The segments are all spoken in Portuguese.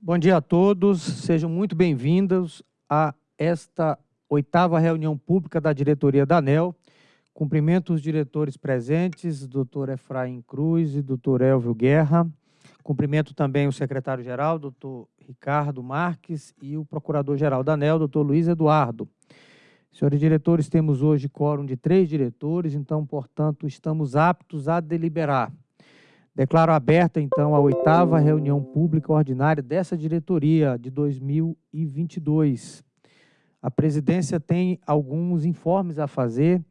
Bom dia a todos, sejam muito bem-vindos a esta oitava reunião pública da diretoria da ANEL. Cumprimento os diretores presentes, doutor Efraim Cruz e doutor Elvio Guerra. Cumprimento também o secretário-geral, doutor Ricardo Marques, e o procurador-geral da ANEL, doutor Luiz Eduardo. Senhores diretores, temos hoje quórum de três diretores, então, portanto, estamos aptos a deliberar. Declaro aberta, então, a oitava reunião pública ordinária dessa diretoria de 2022. A presidência tem alguns informes a fazer.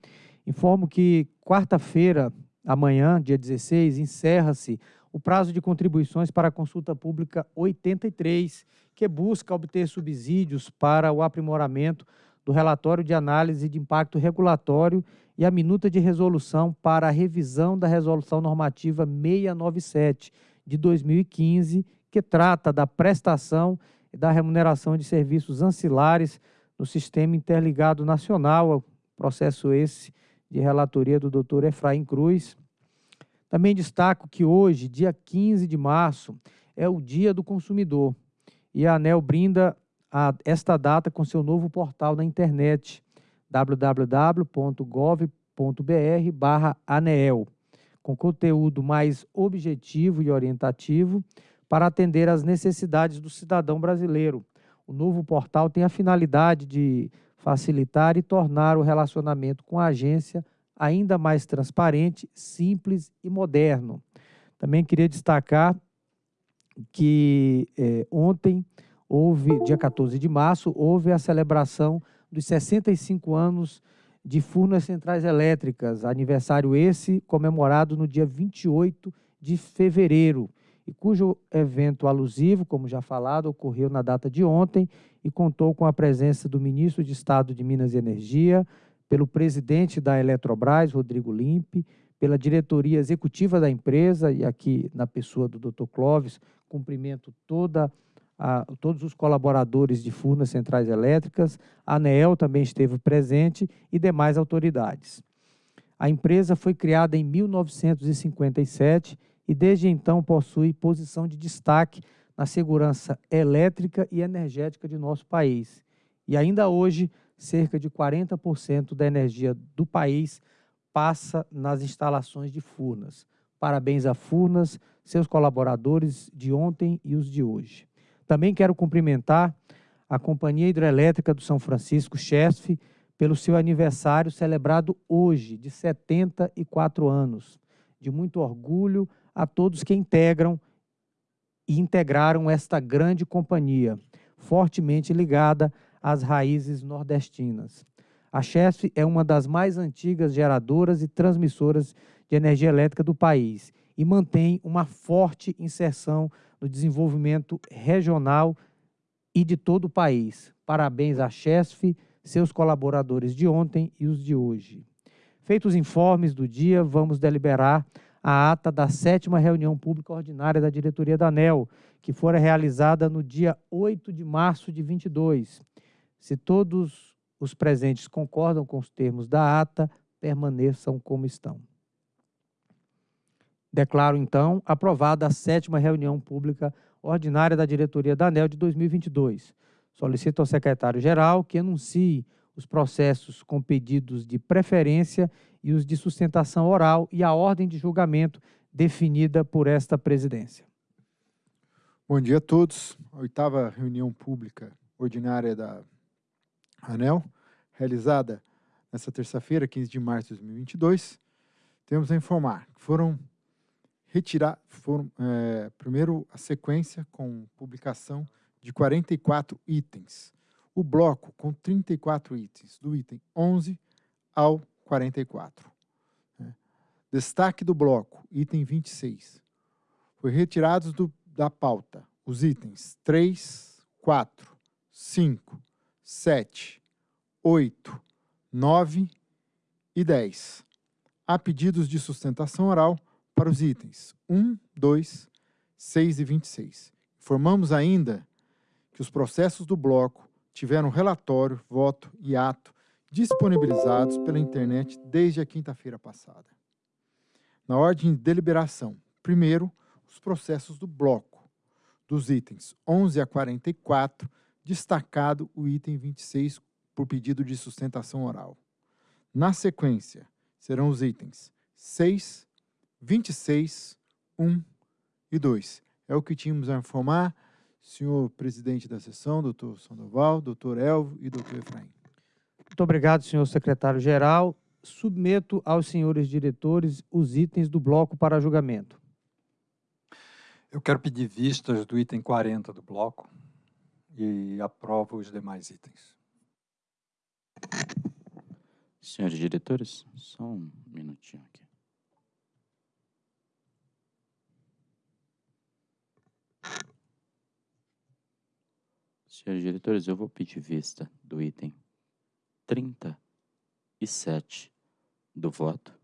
Informo que quarta-feira, amanhã, dia 16, encerra-se o prazo de contribuições para a consulta pública 83, que busca obter subsídios para o aprimoramento do relatório de análise de impacto regulatório e a minuta de resolução para a revisão da Resolução Normativa 697 de 2015, que trata da prestação e da remuneração de serviços ancilares no Sistema Interligado Nacional, processo esse de relatoria do doutor Efraim Cruz. Também destaco que hoje, dia 15 de março, é o Dia do Consumidor e a ANEL brinda a esta data com seu novo portal na internet, www.gov.br barra ANEEL, com conteúdo mais objetivo e orientativo para atender às necessidades do cidadão brasileiro. O novo portal tem a finalidade de facilitar e tornar o relacionamento com a agência ainda mais transparente, simples e moderno. Também queria destacar que eh, ontem houve, dia 14 de março, houve a celebração dos 65 anos de Furnas Centrais Elétricas, aniversário esse comemorado no dia 28 de fevereiro, e cujo evento alusivo, como já falado, ocorreu na data de ontem e contou com a presença do ministro de Estado de Minas e Energia, pelo presidente da Eletrobras, Rodrigo Limpe, pela diretoria executiva da empresa, e aqui na pessoa do Dr. Clóvis, cumprimento toda a a todos os colaboradores de Furnas Centrais Elétricas, a ANEEL também esteve presente e demais autoridades. A empresa foi criada em 1957 e desde então possui posição de destaque na segurança elétrica e energética de nosso país. E ainda hoje, cerca de 40% da energia do país passa nas instalações de Furnas. Parabéns a Furnas, seus colaboradores de ontem e os de hoje. Também quero cumprimentar a Companhia Hidrelétrica do São Francisco, CHESF, pelo seu aniversário celebrado hoje, de 74 anos. De muito orgulho a todos que integram e integraram esta grande companhia, fortemente ligada às raízes nordestinas. A CHESF é uma das mais antigas geradoras e transmissoras de energia elétrica do país e mantém uma forte inserção no desenvolvimento regional e de todo o país. Parabéns à CHESF, seus colaboradores de ontem e os de hoje. Feitos os informes do dia, vamos deliberar a ata da sétima reunião pública ordinária da diretoria da ANEL, que fora realizada no dia 8 de março de 22. Se todos os presentes concordam com os termos da ata, permaneçam como estão. Declaro, então, aprovada a sétima reunião pública ordinária da diretoria da ANEL de 2022. Solicito ao secretário-geral que anuncie os processos com pedidos de preferência e os de sustentação oral e a ordem de julgamento definida por esta presidência. Bom dia a todos. A oitava reunião pública ordinária da ANEL, realizada nesta terça-feira, 15 de março de 2022. Temos a informar que foram retirar, foram, é, primeiro a sequência com publicação de 44 itens. O bloco com 34 itens, do item 11 ao 44. Né? Destaque do bloco, item 26. Foi retirados do, da pauta os itens 3, 4, 5, 7, 8, 9 e 10. Há pedidos de sustentação oral para os itens 1, 2, 6 e 26. Informamos ainda que os processos do bloco tiveram relatório, voto e ato disponibilizados pela internet desde a quinta-feira passada. Na ordem de deliberação, primeiro, os processos do bloco. dos itens 11 a 44, destacado o item 26 por pedido de sustentação oral. Na sequência, serão os itens 6, 26, 1 e 2. É o que tínhamos a informar, senhor presidente da sessão, doutor Sandoval, doutor Elvio e doutor Efraim. Muito obrigado, senhor secretário-geral. Submeto aos senhores diretores os itens do bloco para julgamento. Eu quero pedir vistas do item 40 do bloco e aprovo os demais itens. Senhores diretores, só um minutinho aqui. Senhores diretores, eu vou pedir vista do item 37 do voto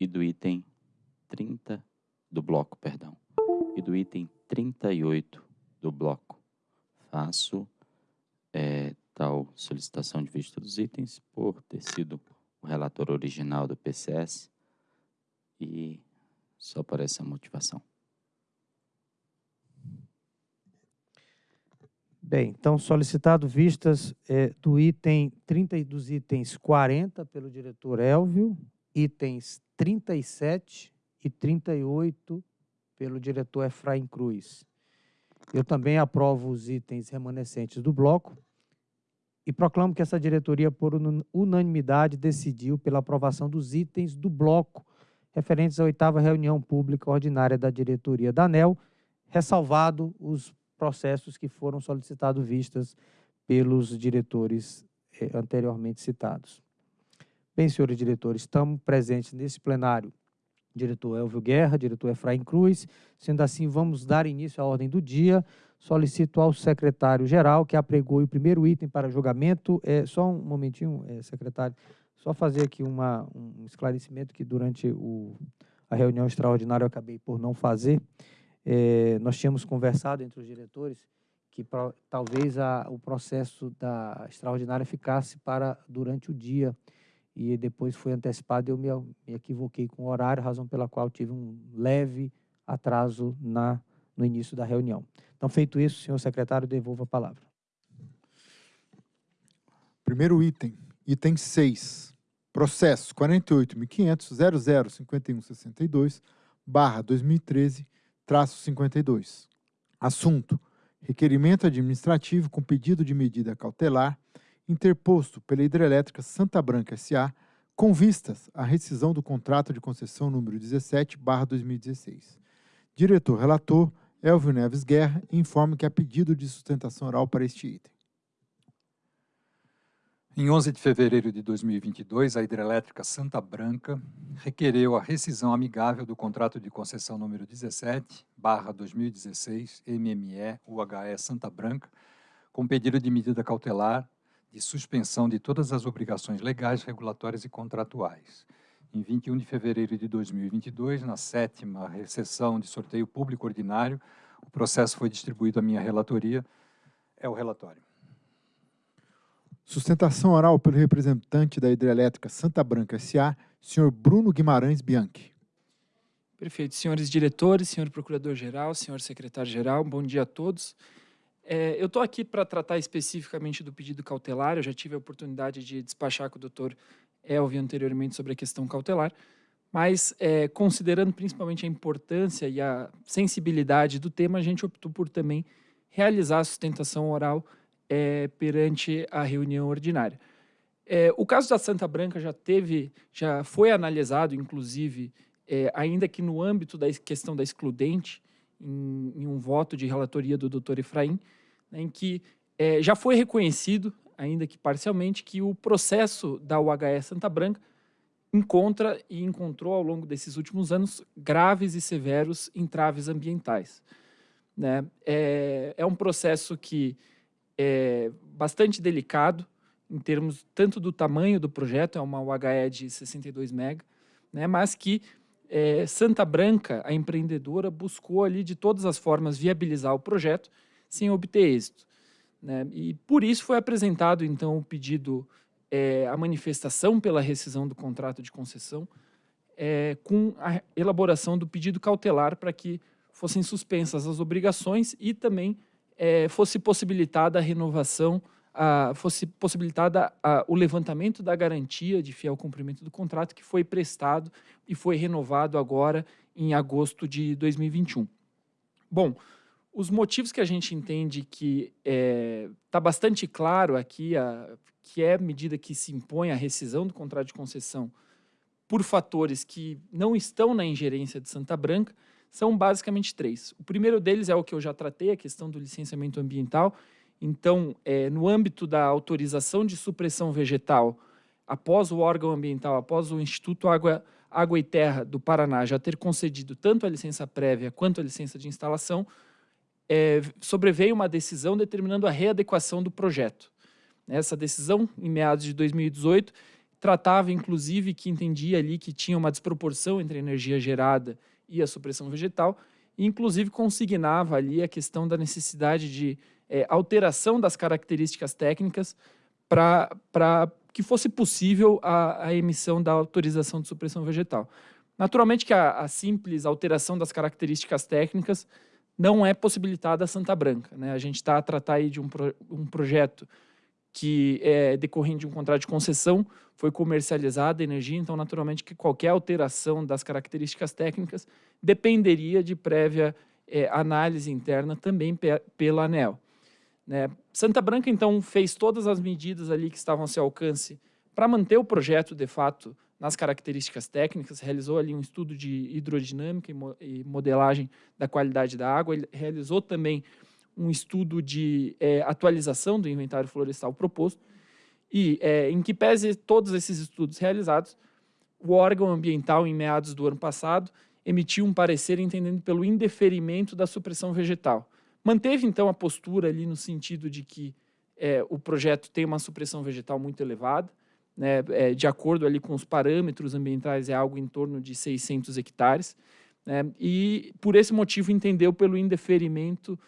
e do item 30 do bloco, perdão, e do item 38 do bloco. Faço é, tal solicitação de vista dos itens por ter sido o relator original do PCS e só por essa motivação. Bem, então solicitado vistas é, do item 30 dos itens 40 pelo diretor Elvio, itens 37 e 38 pelo diretor Efraim Cruz. Eu também aprovo os itens remanescentes do bloco e proclamo que essa diretoria, por unanimidade, decidiu pela aprovação dos itens do bloco referentes à oitava reunião pública ordinária da diretoria da ANEL, ressalvado os processos que foram solicitados vistas pelos diretores eh, anteriormente citados. Bem, senhores diretores, estamos presentes nesse plenário diretor Elvio Guerra, diretor Efraim Cruz. Sendo assim, vamos dar início à ordem do dia. Solicito ao secretário-geral que apregoe o primeiro item para julgamento. É, só um momentinho, é, secretário, só fazer aqui uma, um esclarecimento que durante o, a reunião extraordinária eu acabei por não fazer. É, nós tínhamos conversado entre os diretores que pra, talvez a, o processo da extraordinária ficasse para durante o dia e depois foi antecipado e eu me, me equivoquei com o horário, razão pela qual tive um leve atraso na, no início da reunião. Então, feito isso, senhor secretário, devolvo a palavra. Primeiro item, item 6, processo 48.500.005162, barra 2013, traço 52. Assunto: requerimento administrativo com pedido de medida cautelar interposto pela Hidrelétrica Santa Branca S.A. com vistas à rescisão do contrato de concessão número 17/2016. Diretor relator Elvio Neves Guerra informa que há pedido de sustentação oral para este item. Em 11 de fevereiro de 2022, a hidrelétrica Santa Branca requereu a rescisão amigável do contrato de concessão número 17, barra 2016, MME UHE Santa Branca, com pedido de medida cautelar de suspensão de todas as obrigações legais, regulatórias e contratuais. Em 21 de fevereiro de 2022, na sétima recessão de sorteio público ordinário, o processo foi distribuído à minha relatoria. É o relatório. Sustentação oral pelo representante da Hidrelétrica Santa Branca S.A., senhor Bruno Guimarães Bianchi. Perfeito. Senhores diretores, senhor procurador-geral, senhor secretário-geral, bom dia a todos. É, eu estou aqui para tratar especificamente do pedido cautelar, eu já tive a oportunidade de despachar com o doutor Elvio anteriormente sobre a questão cautelar, mas é, considerando principalmente a importância e a sensibilidade do tema, a gente optou por também realizar a sustentação oral é, perante a reunião ordinária. É, o caso da Santa Branca já teve, já foi analisado, inclusive, é, ainda que no âmbito da questão da excludente, em, em um voto de relatoria do doutor Efraim, né, em que é, já foi reconhecido, ainda que parcialmente, que o processo da UHE Santa Branca encontra e encontrou ao longo desses últimos anos graves e severos entraves ambientais. Né? É, é um processo que é bastante delicado em termos tanto do tamanho do projeto, é uma UHE de 62 MB, né, mas que é, Santa Branca, a empreendedora, buscou ali de todas as formas viabilizar o projeto sem obter êxito. Né, e por isso foi apresentado então o pedido, é, a manifestação pela rescisão do contrato de concessão, é, com a elaboração do pedido cautelar para que fossem suspensas as obrigações e também é, fosse possibilitada a renovação, a, fosse possibilitada a, o levantamento da garantia de fiel cumprimento do contrato que foi prestado e foi renovado agora em agosto de 2021. Bom, os motivos que a gente entende que está é, tá bastante claro aqui, a, que é a medida que se impõe a rescisão do contrato de concessão por fatores que não estão na ingerência de Santa Branca, são basicamente três. O primeiro deles é o que eu já tratei, a questão do licenciamento ambiental. Então, é, no âmbito da autorização de supressão vegetal, após o órgão ambiental, após o Instituto Água, Água e Terra do Paraná já ter concedido tanto a licença prévia quanto a licença de instalação, é, sobreveio uma decisão determinando a readequação do projeto. Essa decisão, em meados de 2018, tratava, inclusive, que entendia ali que tinha uma desproporção entre a energia gerada e a supressão vegetal, e inclusive consignava ali a questão da necessidade de é, alteração das características técnicas para que fosse possível a, a, emissão da autorização de supressão vegetal. Naturalmente que a, a, simples alteração das características técnicas não é possibilitada a Santa Branca. Né? A gente está a tratar aí de um, pro, um projeto que é decorrente de um contrato de concessão, foi comercializada a energia, então naturalmente que qualquer alteração das características técnicas dependeria de prévia é, análise interna também pe pela ANEL. Né? Santa Branca, então, fez todas as medidas ali que estavam a seu alcance para manter o projeto, de fato, nas características técnicas, realizou ali um estudo de hidrodinâmica e, mo e modelagem da qualidade da água, ele realizou também um estudo de é, atualização do inventário florestal proposto, e é, em que pese todos esses estudos realizados, o órgão ambiental, em meados do ano passado, emitiu um parecer entendendo pelo indeferimento da supressão vegetal. Manteve, então, a postura ali no sentido de que é, o projeto tem uma supressão vegetal muito elevada, né, é, de acordo ali com os parâmetros ambientais, é algo em torno de 600 hectares, né, e por esse motivo entendeu pelo indeferimento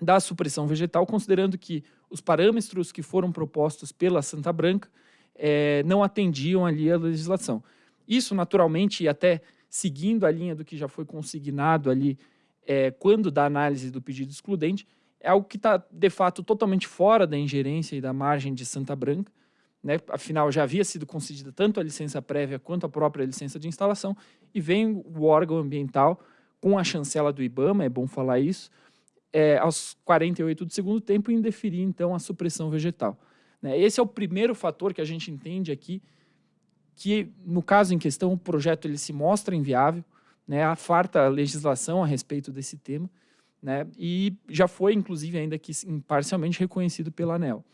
da supressão vegetal, considerando que os parâmetros que foram propostos pela Santa Branca é, não atendiam ali a legislação. Isso, naturalmente, e até seguindo a linha do que já foi consignado ali é, quando da análise do pedido excludente, é algo que está, de fato, totalmente fora da ingerência e da margem de Santa Branca. Né? Afinal, já havia sido concedida tanto a licença prévia quanto a própria licença de instalação, e vem o órgão ambiental com a chancela do IBAMA, é bom falar isso, é, aos 48 do segundo tempo, indeferir, então, a supressão vegetal. Né? Esse é o primeiro fator que a gente entende aqui, que, no caso em questão, o projeto ele se mostra inviável, né? há farta legislação a respeito desse tema, né? e já foi, inclusive, ainda que parcialmente reconhecido pela ANEL.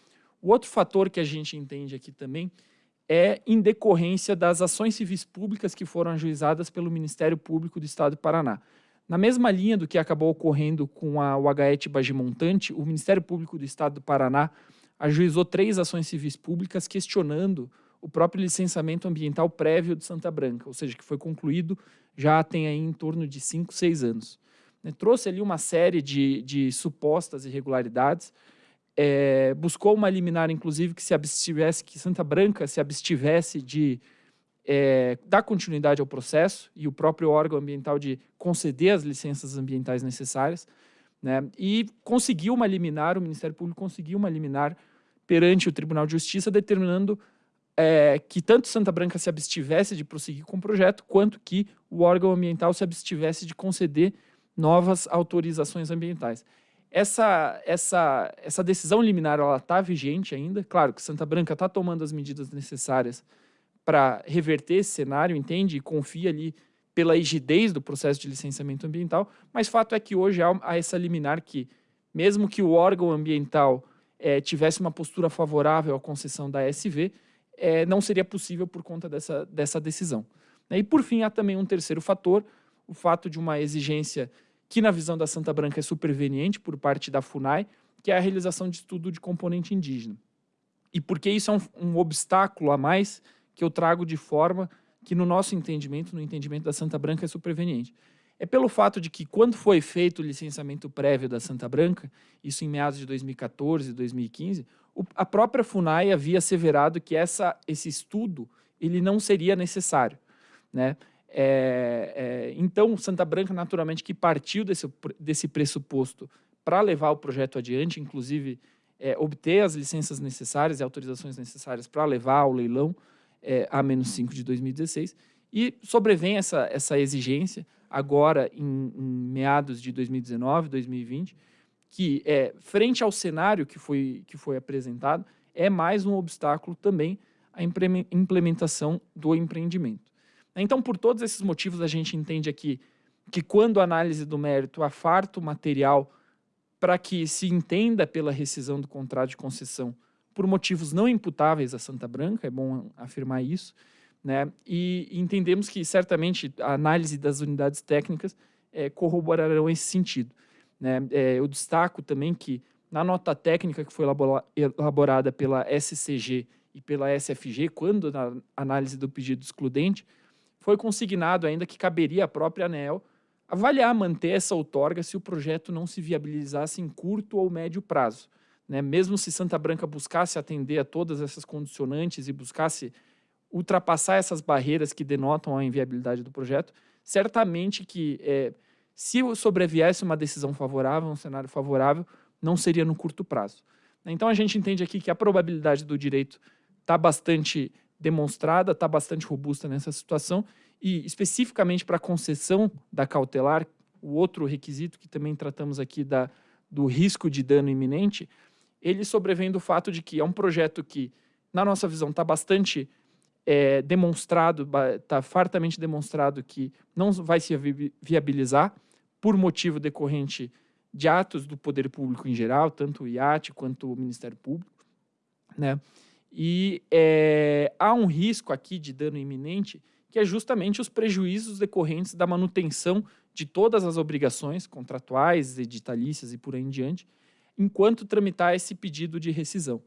O outro fator que a gente entende aqui também é em decorrência das ações civis públicas que foram ajuizadas pelo Ministério Público do Estado do Paraná. Na mesma linha do que acabou ocorrendo com a UHET Bagimontante, o Ministério Público do Estado do Paraná ajuizou três ações civis públicas questionando o próprio licenciamento ambiental prévio de Santa Branca, ou seja, que foi concluído já tem aí em torno de cinco, seis anos. Né, trouxe ali uma série de, de supostas irregularidades, é, buscou uma liminar, inclusive, que se abstivesse, que Santa Branca se abstivesse de é, dar continuidade ao processo e o próprio órgão ambiental de conceder as licenças ambientais necessárias, né, e conseguiu uma liminar, o Ministério Público conseguiu uma liminar perante o Tribunal de Justiça, determinando é, que tanto Santa Branca se abstivesse de prosseguir com o projeto, quanto que o órgão ambiental se abstivesse de conceder novas autorizações ambientais. Essa, essa, essa decisão liminar está vigente ainda, claro que Santa Branca está tomando as medidas necessárias para reverter esse cenário, entende? E confia ali pela rigidez do processo de licenciamento ambiental, mas fato é que hoje há, essa liminar que, mesmo que o órgão ambiental é, tivesse uma postura favorável à concessão da SV, é, não seria possível por conta dessa, dessa decisão. E, por fim, há também um terceiro fator, o fato de uma exigência que, na visão da Santa Branca, é superveniente por parte da FUNAI, que é a realização de estudo de componente indígena. E porque isso é um, um obstáculo a mais que eu trago de forma que, no nosso entendimento, no entendimento da Santa Branca, é superveniente. É pelo fato de que, quando foi feito o licenciamento prévio da Santa Branca, isso em meados de 2014 e 2015, o, a própria FUNAI havia asseverado que essa, esse estudo ele não seria necessário. Né? É, é, então, Santa Branca, naturalmente, que partiu desse, desse pressuposto para levar o projeto adiante, inclusive é, obter as licenças necessárias e autorizações necessárias para levar ao leilão é, a menos 5 de 2016. E sobrevém essa, essa exigência agora em, em meados de 2019, 2020, que é frente ao cenário que foi, que foi apresentado, é mais um obstáculo também à implementação do empreendimento. Então, por todos esses motivos, a gente entende aqui que quando a análise do mérito afarta o material para que se entenda pela rescisão do contrato de concessão por motivos não imputáveis a Santa Branca, é bom afirmar isso, né? e entendemos que certamente a análise das unidades técnicas é, corroborarão esse sentido. Né? É, eu destaco também que na nota técnica que foi elaborada pela SCG e pela SFG, quando na análise do pedido excludente, foi consignado ainda que caberia à própria ANEL avaliar manter essa outorga se o projeto não se viabilizasse em curto ou médio prazo. Né? Mesmo se Santa Branca buscasse atender a todas essas condicionantes e buscasse ultrapassar essas barreiras que denotam a inviabilidade do projeto, certamente que é, se sobreviesse uma decisão favorável, um cenário favorável, não seria no curto prazo. Então a gente entende aqui que a probabilidade do direito está bastante demonstrada, está bastante robusta nessa situação e especificamente para a concessão da cautelar, o outro requisito que também tratamos aqui da, do risco de dano iminente, ele sobrevém do fato de que é um projeto que, na nossa visão, está bastante é, demonstrado, está fartamente demonstrado que não vai se viabilizar por motivo decorrente de atos do poder público em geral, tanto o IAT quanto o Ministério Público, né? E é, há um risco aqui de dano iminente, que é justamente os prejuízos decorrentes da manutenção de todas as obrigações contratuais, editalícias e por aí em diante, enquanto tramitar esse pedido de rescisão.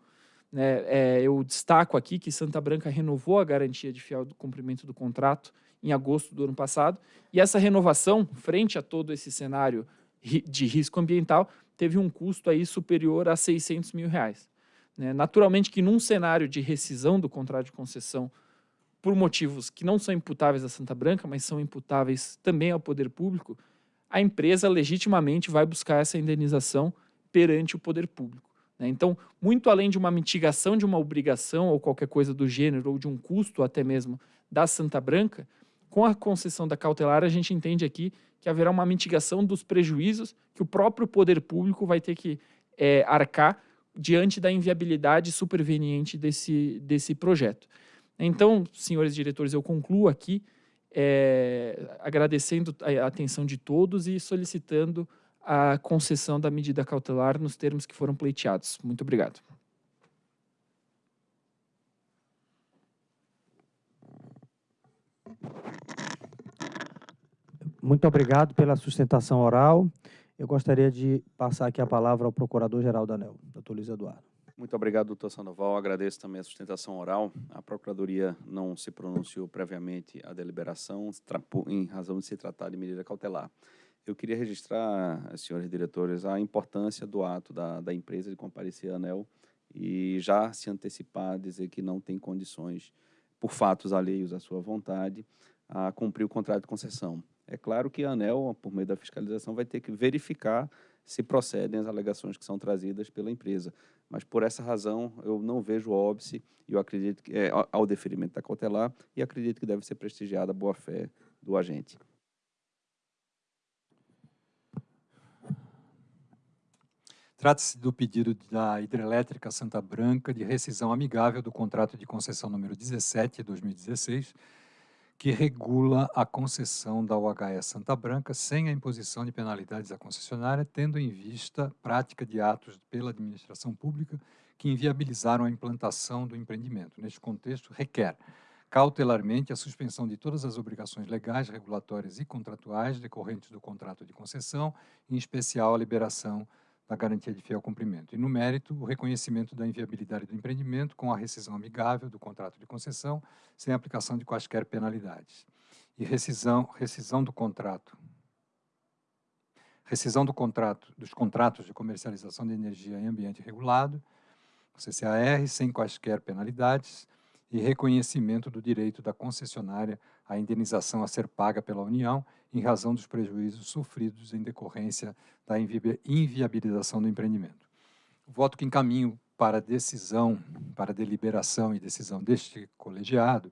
Né, é, eu destaco aqui que Santa Branca renovou a garantia de fiel do cumprimento do contrato em agosto do ano passado, e essa renovação, frente a todo esse cenário de risco ambiental, teve um custo aí superior a 600 mil reais. Né? Naturalmente que num cenário de rescisão do contrato de concessão por motivos que não são imputáveis a Santa Branca, mas são imputáveis também ao poder público, a empresa legitimamente vai buscar essa indenização perante o poder público. Né? Então, muito além de uma mitigação de uma obrigação ou qualquer coisa do gênero, ou de um custo até mesmo da Santa Branca, com a concessão da cautelar, a gente entende aqui que haverá uma mitigação dos prejuízos que o próprio poder público vai ter que é, arcar diante da inviabilidade superveniente desse, desse projeto. Então, senhores diretores, eu concluo aqui é, agradecendo a atenção de todos e solicitando a concessão da medida cautelar nos termos que foram pleiteados. Muito obrigado. Muito obrigado pela sustentação oral. Eu gostaria de passar aqui a palavra ao Procurador-Geral da ANEL, doutor Luiz Eduardo. Muito obrigado, doutor Sandoval. Agradeço também a sustentação oral. A Procuradoria não se pronunciou previamente à deliberação, em razão de se tratar de medida cautelar. Eu queria registrar, senhores diretores, a importância do ato da, da empresa de comparecer à ANEL e já se antecipar, dizer que não tem condições, por fatos alheios à sua vontade, a cumprir o contrato de concessão. É claro que a ANEL, por meio da fiscalização, vai ter que verificar se procedem as alegações que são trazidas pela empresa. Mas, por essa razão, eu não vejo óbice eu acredito que, é, ao deferimento da cautelar e acredito que deve ser prestigiada a boa-fé do agente. Trata-se do pedido da Hidrelétrica Santa Branca de rescisão amigável do contrato de concessão número 17 de 2016, que regula a concessão da UHE Santa Branca sem a imposição de penalidades à concessionária, tendo em vista prática de atos pela administração pública que inviabilizaram a implantação do empreendimento. Neste contexto, requer cautelarmente a suspensão de todas as obrigações legais, regulatórias e contratuais decorrentes do contrato de concessão, em especial a liberação da garantia de fiel cumprimento. E no mérito, o reconhecimento da inviabilidade do empreendimento com a rescisão amigável do contrato de concessão, sem aplicação de quaisquer penalidades. E rescisão, rescisão do contrato. Rescisão do contrato, dos contratos de comercialização de energia em ambiente regulado, CCAR, sem quaisquer penalidades, e reconhecimento do direito da concessionária à indenização a ser paga pela União em razão dos prejuízos sofridos em decorrência da inviabilização do empreendimento. O voto que encaminho para decisão, para deliberação e decisão deste colegiado,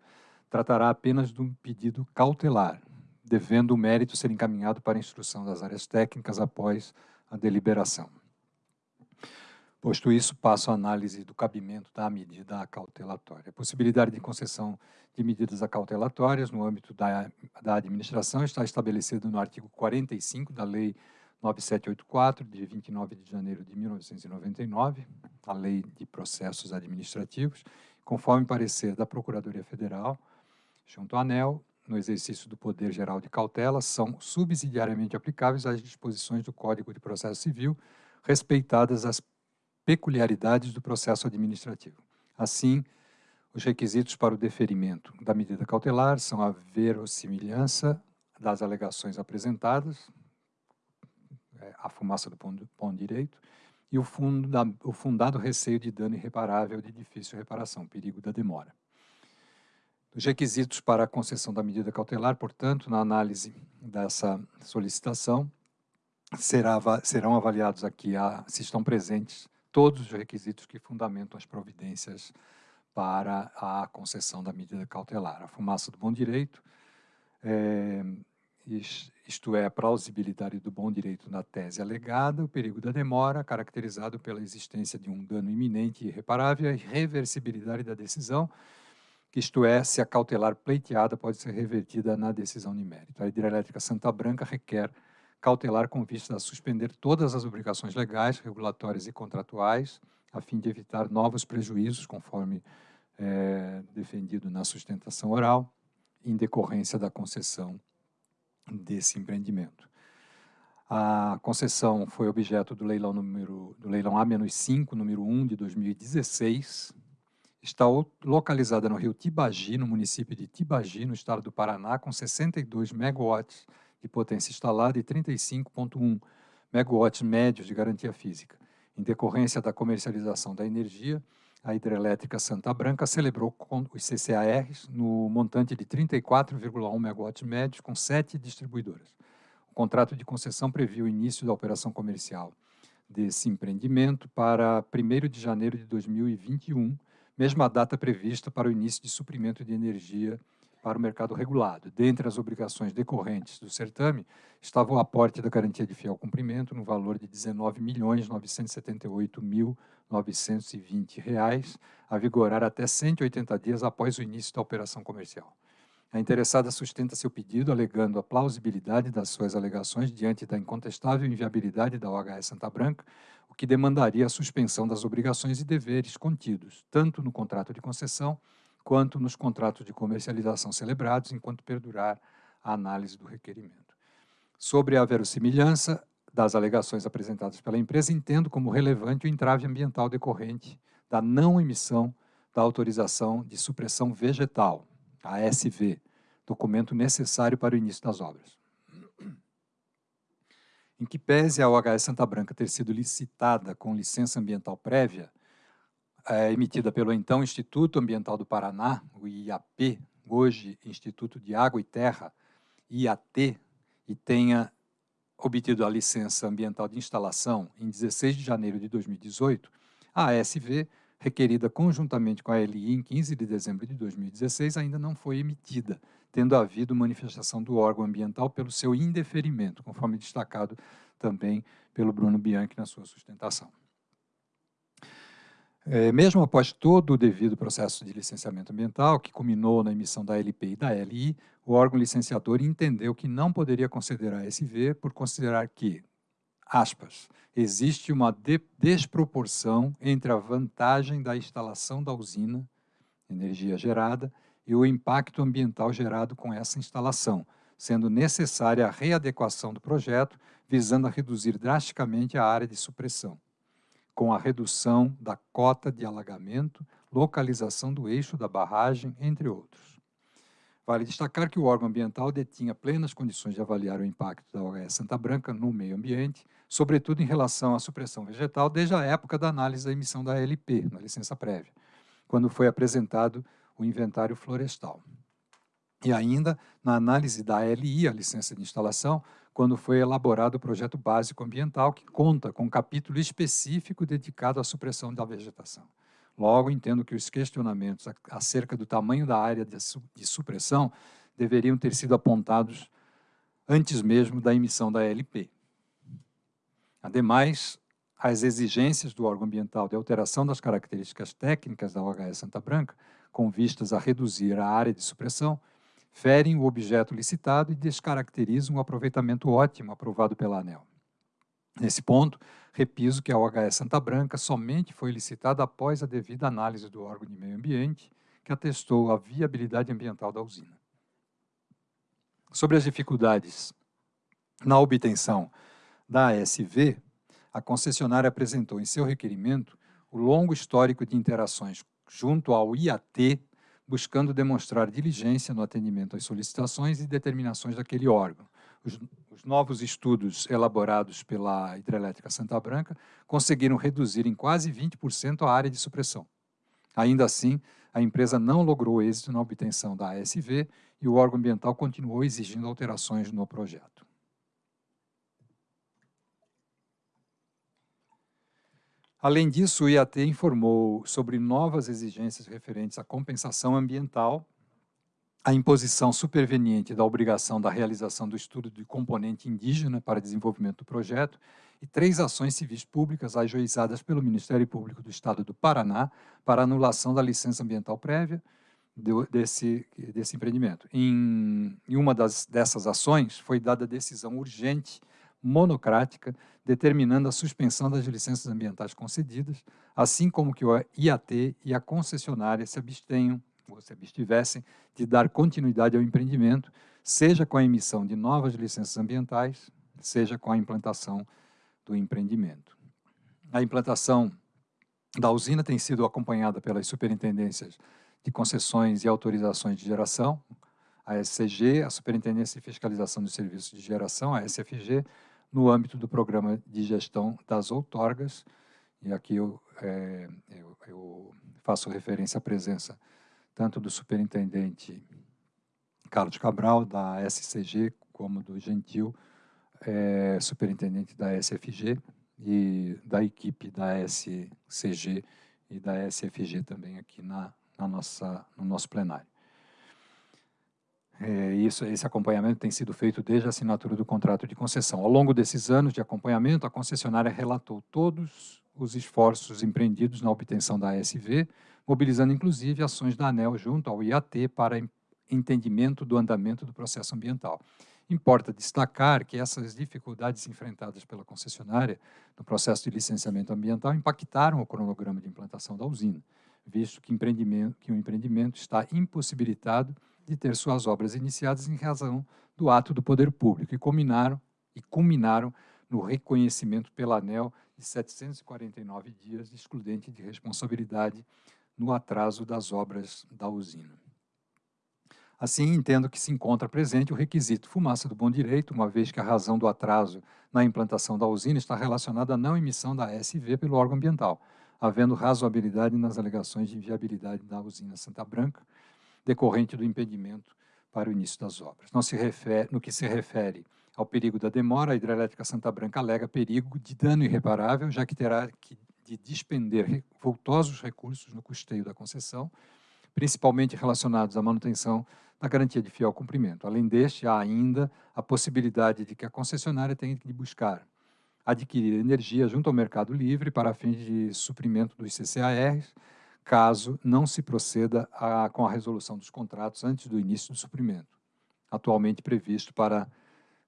tratará apenas de um pedido cautelar, devendo o mérito ser encaminhado para a instrução das áreas técnicas após a deliberação. Posto isso, passo à análise do cabimento da medida acautelatória. A possibilidade de concessão de medidas acautelatórias no âmbito da, da administração está estabelecido no artigo 45 da Lei 9784, de 29 de janeiro de 1999, a Lei de Processos Administrativos, conforme parecer da Procuradoria Federal, junto à ANEL, no exercício do poder geral de cautela, são subsidiariamente aplicáveis às disposições do Código de Processo Civil, respeitadas as peculiaridades do processo administrativo. Assim, os requisitos para o deferimento da medida cautelar são a verossimilhança das alegações apresentadas, é, a fumaça do bom direito, e o, funda, o fundado receio de dano irreparável de difícil reparação, perigo da demora. Os requisitos para a concessão da medida cautelar, portanto, na análise dessa solicitação, será, serão avaliados aqui a, se estão presentes todos os requisitos que fundamentam as providências para a concessão da medida cautelar. A fumaça do bom direito, é, isto é, a plausibilidade do bom direito na tese alegada, o perigo da demora, caracterizado pela existência de um dano iminente e irreparável, e reversibilidade da decisão, isto é, se a cautelar pleiteada pode ser revertida na decisão de mérito. A hidrelétrica Santa Branca requer cautelar com vista a suspender todas as obrigações legais, regulatórias e contratuais, a fim de evitar novos prejuízos, conforme é, defendido na sustentação oral, em decorrência da concessão desse empreendimento. A concessão foi objeto do leilão, número, do leilão A-5, número 1 de 2016. Está localizada no rio Tibagi, no município de Tibagi, no estado do Paraná, com 62 megawatts de potência instalada e 35,1 megawatts médios de garantia física. Em decorrência da comercialização da energia, a hidrelétrica Santa Branca celebrou os CCARs no montante de 34,1 megawatts médios com sete distribuidoras. O contrato de concessão previu o início da operação comercial desse empreendimento para 1 de janeiro de 2021, mesma data prevista para o início de suprimento de energia para o mercado regulado. Dentre as obrigações decorrentes do certame, estava o aporte da garantia de fiel cumprimento no valor de R$ 19.978.920, a vigorar até 180 dias após o início da operação comercial. A interessada sustenta seu pedido alegando a plausibilidade das suas alegações diante da incontestável inviabilidade da OHS Santa Branca, o que demandaria a suspensão das obrigações e deveres contidos, tanto no contrato de concessão quanto nos contratos de comercialização celebrados, enquanto perdurar a análise do requerimento. Sobre a verossimilhança das alegações apresentadas pela empresa, entendo como relevante o entrave ambiental decorrente da não emissão da autorização de supressão vegetal, a SV, documento necessário para o início das obras. Em que pese a OHS Santa Branca ter sido licitada com licença ambiental prévia, é, emitida pelo então Instituto Ambiental do Paraná, o IAP, hoje Instituto de Água e Terra, IAT, e tenha obtido a licença ambiental de instalação em 16 de janeiro de 2018, a ASV, requerida conjuntamente com a LI em 15 de dezembro de 2016, ainda não foi emitida, tendo havido manifestação do órgão ambiental pelo seu indeferimento, conforme destacado também pelo Bruno Bianchi na sua sustentação. É, mesmo após todo o devido processo de licenciamento ambiental, que culminou na emissão da LP e da LI, o órgão licenciador entendeu que não poderia conceder a SV por considerar que, aspas, existe uma de desproporção entre a vantagem da instalação da usina, energia gerada, e o impacto ambiental gerado com essa instalação, sendo necessária a readequação do projeto, visando a reduzir drasticamente a área de supressão com a redução da cota de alagamento, localização do eixo da barragem, entre outros. Vale destacar que o órgão ambiental detinha plenas condições de avaliar o impacto da OAS Santa Branca no meio ambiente, sobretudo em relação à supressão vegetal, desde a época da análise da emissão da LP, na licença prévia, quando foi apresentado o inventário florestal. E ainda na análise da LI, a licença de instalação, quando foi elaborado o projeto básico ambiental, que conta com um capítulo específico dedicado à supressão da vegetação. Logo, entendo que os questionamentos acerca do tamanho da área de supressão deveriam ter sido apontados antes mesmo da emissão da LP. Ademais, as exigências do órgão ambiental de alteração das características técnicas da OHS Santa Branca, com vistas a reduzir a área de supressão, ferem o objeto licitado e descaracterizam o aproveitamento ótimo aprovado pela ANEL. Nesse ponto, repiso que a OHS Santa Branca somente foi licitada após a devida análise do órgão de meio ambiente, que atestou a viabilidade ambiental da usina. Sobre as dificuldades na obtenção da ASV, a concessionária apresentou em seu requerimento o longo histórico de interações junto ao IAT buscando demonstrar diligência no atendimento às solicitações e determinações daquele órgão. Os, os, novos estudos elaborados pela Hidrelétrica Santa Branca conseguiram reduzir em quase 20% a área de supressão. Ainda assim, a empresa não logrou êxito na obtenção da ASV e o órgão ambiental continuou exigindo alterações no projeto. Além disso, o IAT informou sobre novas exigências referentes à compensação ambiental, a imposição superveniente da obrigação da realização do estudo de componente indígena para desenvolvimento do projeto e três ações civis públicas ajuizadas pelo Ministério Público do Estado do Paraná para anulação da licença ambiental prévia desse, desse empreendimento. Em, em uma das, dessas ações, foi dada decisão urgente monocrática, determinando a suspensão das licenças ambientais concedidas, assim como que o IAT e a concessionária se abstenham, ou se abstivessem, de dar continuidade ao empreendimento, seja com a emissão de novas licenças ambientais, seja com a implantação do empreendimento. A implantação da usina tem sido acompanhada pelas superintendências de concessões e autorizações de geração, a SCG, a Superintendência de Fiscalização dos Serviços de Geração, a SFG, no âmbito do Programa de Gestão das Outorgas, e aqui eu, é, eu, eu faço referência à presença tanto do superintendente Carlos Cabral, da SCG, como do Gentil, é, superintendente da SFG, e da equipe da SCG e da SFG também aqui na, na nossa, no nosso plenário. É, isso, esse acompanhamento tem sido feito desde a assinatura do contrato de concessão. Ao longo desses anos de acompanhamento, a concessionária relatou todos os esforços empreendidos na obtenção da ASV, mobilizando inclusive ações da ANEL junto ao IAT para entendimento do andamento do processo ambiental. Importa destacar que essas dificuldades enfrentadas pela concessionária no processo de licenciamento ambiental impactaram o cronograma de implantação da usina, visto que, empreendimento, que o empreendimento está impossibilitado de ter suas obras iniciadas em razão do ato do poder público e culminaram, e culminaram no reconhecimento pela ANEL de 749 dias de excludente de responsabilidade no atraso das obras da usina. Assim, entendo que se encontra presente o requisito fumaça do bom direito, uma vez que a razão do atraso na implantação da usina está relacionada à não emissão da SV pelo órgão ambiental, havendo razoabilidade nas alegações de inviabilidade da usina Santa Branca, decorrente do impedimento para o início das obras. Refere, no que se refere ao perigo da demora, a hidrelétrica Santa Branca alega perigo de dano irreparável, já que terá que de despender vultosos recursos no custeio da concessão, principalmente relacionados à manutenção da garantia de fiel cumprimento. Além deste, há ainda a possibilidade de que a concessionária tenha que buscar adquirir energia junto ao mercado livre para fins de suprimento dos CCARs, caso não se proceda a, com a resolução dos contratos antes do início do suprimento, atualmente previsto para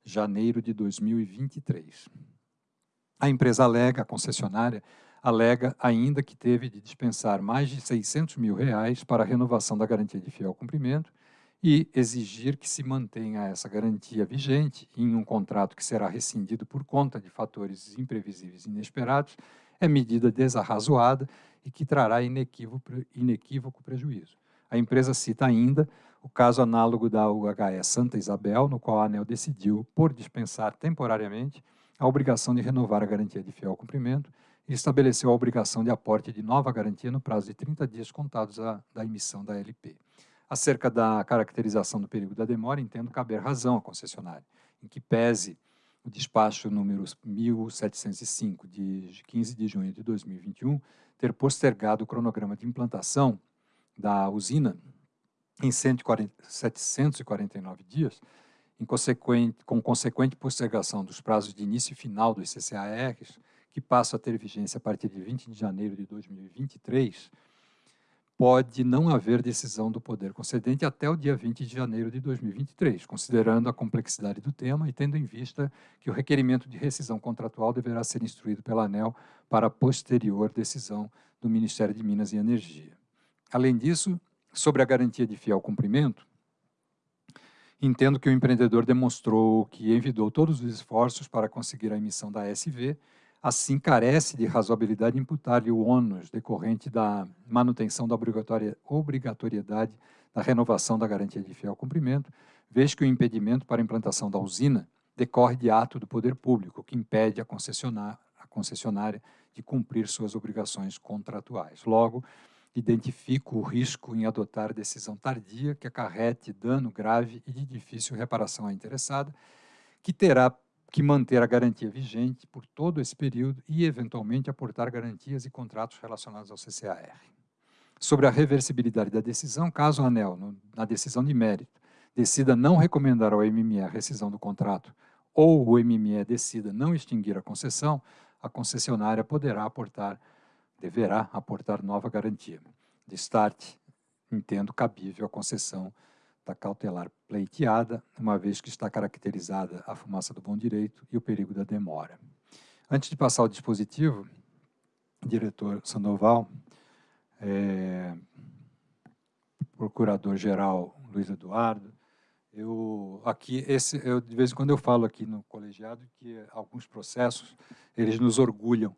janeiro de 2023. A empresa alega, a concessionária, alega ainda que teve de dispensar mais de 600 mil reais para a renovação da garantia de fiel cumprimento e exigir que se mantenha essa garantia vigente em um contrato que será rescindido por conta de fatores imprevisíveis e inesperados, é medida desarrazoada e que trará inequívoco, inequívoco prejuízo. A empresa cita ainda o caso análogo da UHE Santa Isabel, no qual a ANEL decidiu, por dispensar temporariamente, a obrigação de renovar a garantia de fiel cumprimento, e estabeleceu a obrigação de aporte de nova garantia no prazo de 30 dias contados a, da emissão da LP. Acerca da caracterização do perigo da demora, entendo caber razão à concessionária, em que pese o despacho número 1705, de 15 de junho de 2021, ter postergado o cronograma de implantação da usina em 140, 749 dias, consequente, com consequente postergação dos prazos de início e final dos CCARs, que passam a ter vigência a partir de 20 de janeiro de 2023, pode não haver decisão do poder concedente até o dia 20 de janeiro de 2023, considerando a complexidade do tema e tendo em vista que o requerimento de rescisão contratual deverá ser instruído pela ANEL para posterior decisão do Ministério de Minas e Energia. Além disso, sobre a garantia de fiel cumprimento, entendo que o empreendedor demonstrou que envidou todos os esforços para conseguir a emissão da SV assim carece de razoabilidade imputar-lhe o ônus decorrente da manutenção da obrigatoriedade da renovação da garantia de fiel cumprimento, vez que o impedimento para a implantação da usina decorre de ato do poder público, que impede a, concessionária, a concessionária de cumprir suas obrigações contratuais. Logo, identifico o risco em adotar decisão tardia que acarrete dano grave e de difícil reparação à interessada, que terá que manter a garantia vigente por todo esse período e, eventualmente, aportar garantias e contratos relacionados ao CCAR. Sobre a reversibilidade da decisão, caso a ANEL, no, na decisão de mérito, decida não recomendar ao MME a rescisão do contrato ou o MME decida não extinguir a concessão, a concessionária poderá aportar, deverá aportar nova garantia. De start, entendo cabível a concessão cautelar pleiteada, uma vez que está caracterizada a fumaça do bom direito e o perigo da demora. Antes de passar ao dispositivo, diretor Sandoval, é, procurador-geral Luiz Eduardo, eu aqui esse eu de vez em quando eu falo aqui no colegiado que alguns processos eles nos orgulham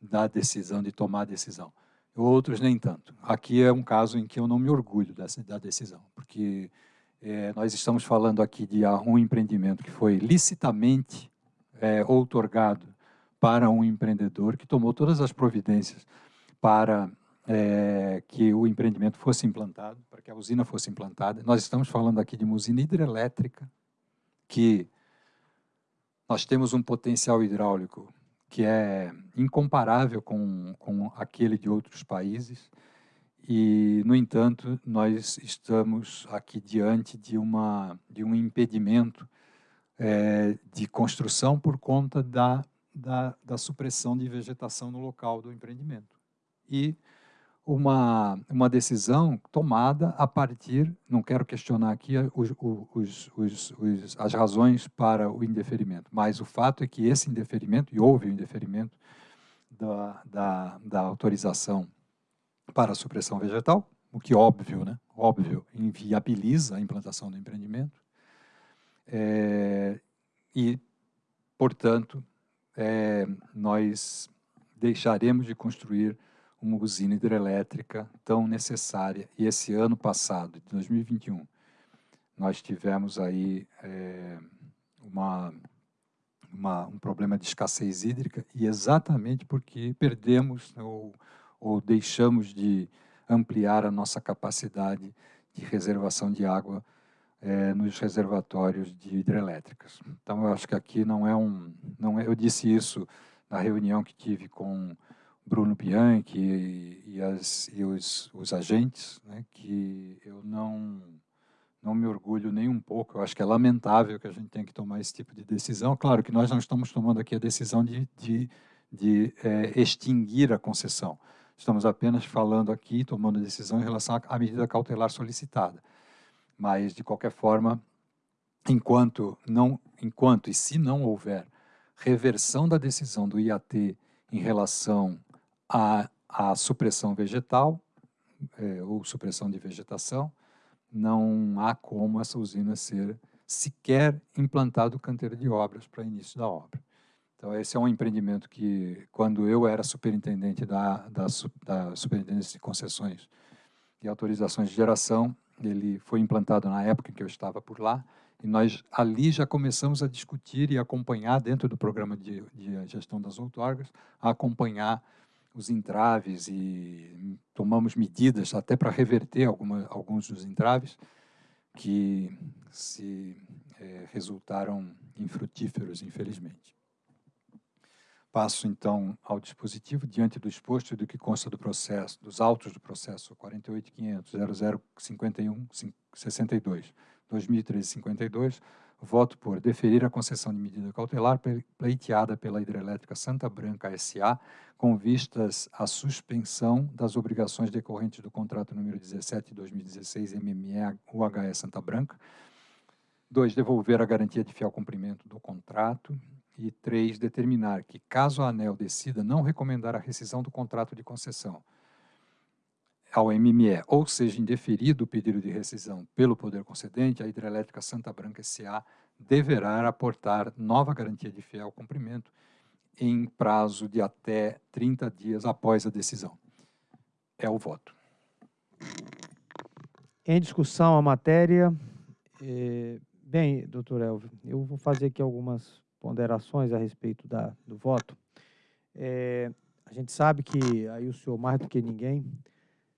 da decisão de tomar a decisão outros nem tanto aqui é um caso em que eu não me orgulho dessa da decisão porque é, nós estamos falando aqui de um empreendimento que foi licitamente é, outorgado para um empreendedor que tomou todas as providências para é, que o empreendimento fosse implantado, para que a usina fosse implantada. Nós estamos falando aqui de uma usina hidrelétrica que nós temos um potencial hidráulico que é incomparável com, com aquele de outros países. E, no entanto, nós estamos aqui diante de, uma, de um impedimento é, de construção por conta da, da, da, supressão de vegetação no local do empreendimento. E uma, uma decisão tomada a partir, não quero questionar aqui os, os, os, as razões para o indeferimento, mas o fato é que esse indeferimento, e houve o indeferimento da, da, da autorização para a supressão vegetal, o que óbvio, né? óbvio, inviabiliza a implantação do empreendimento. É, e, portanto, é, nós deixaremos de construir uma usina hidrelétrica tão necessária. E esse ano passado, de 2021, nós tivemos aí é, uma, uma, um problema de escassez hídrica e exatamente porque perdemos ou ou deixamos de ampliar a nossa capacidade de reservação de água é, nos reservatórios de hidrelétricas. Então, eu acho que aqui não é um... Não é, eu disse isso na reunião que tive com Bruno Bianchi e, e, as, e os, os, agentes, né, que eu não, não me orgulho nem um pouco. Eu acho que é lamentável que a gente tenha que tomar esse tipo de decisão. Claro que nós não estamos tomando aqui a decisão de, de, de é, extinguir a concessão. Estamos apenas falando aqui, tomando decisão em relação à medida cautelar solicitada. Mas, de qualquer forma, enquanto, não, enquanto e se não houver reversão da decisão do IAT em relação à, à supressão vegetal, é, ou supressão de vegetação, não há como essa usina ser sequer implantado o canteiro de obras para início da obra. Então, esse é um empreendimento que, quando eu era superintendente da, da, da Superintendência de Concessões e Autorizações de Geração, ele foi implantado na época em que eu estava por lá, E nós ali já começamos a discutir e acompanhar, dentro do programa de, de gestão das outorgas, a acompanhar os entraves e tomamos medidas até para reverter alguma, alguns dos entraves que se é, resultaram infrutíferos, infelizmente. Passo, então, ao dispositivo, diante do exposto e do que consta do processo, dos autos do processo 48.500.0051.62, 2013-52, voto por deferir a concessão de medida cautelar pleiteada pela Hidrelétrica Santa Branca S.A., com vistas à suspensão das obrigações decorrentes do contrato número 17 de 2016 MME UHE Santa Branca. Dois, devolver a garantia de fiel cumprimento do contrato. E três, determinar que, caso a ANEL decida não recomendar a rescisão do contrato de concessão ao MME, ou seja, indeferido o pedido de rescisão pelo poder concedente, a Hidrelétrica Santa Branca S.A. deverá aportar nova garantia de fiel cumprimento em prazo de até 30 dias após a decisão. É o voto. Em discussão a matéria. Eh, bem, doutor Elvio, eu vou fazer aqui algumas ponderações a respeito da, do voto. É, a gente sabe que, aí o senhor mais do que ninguém,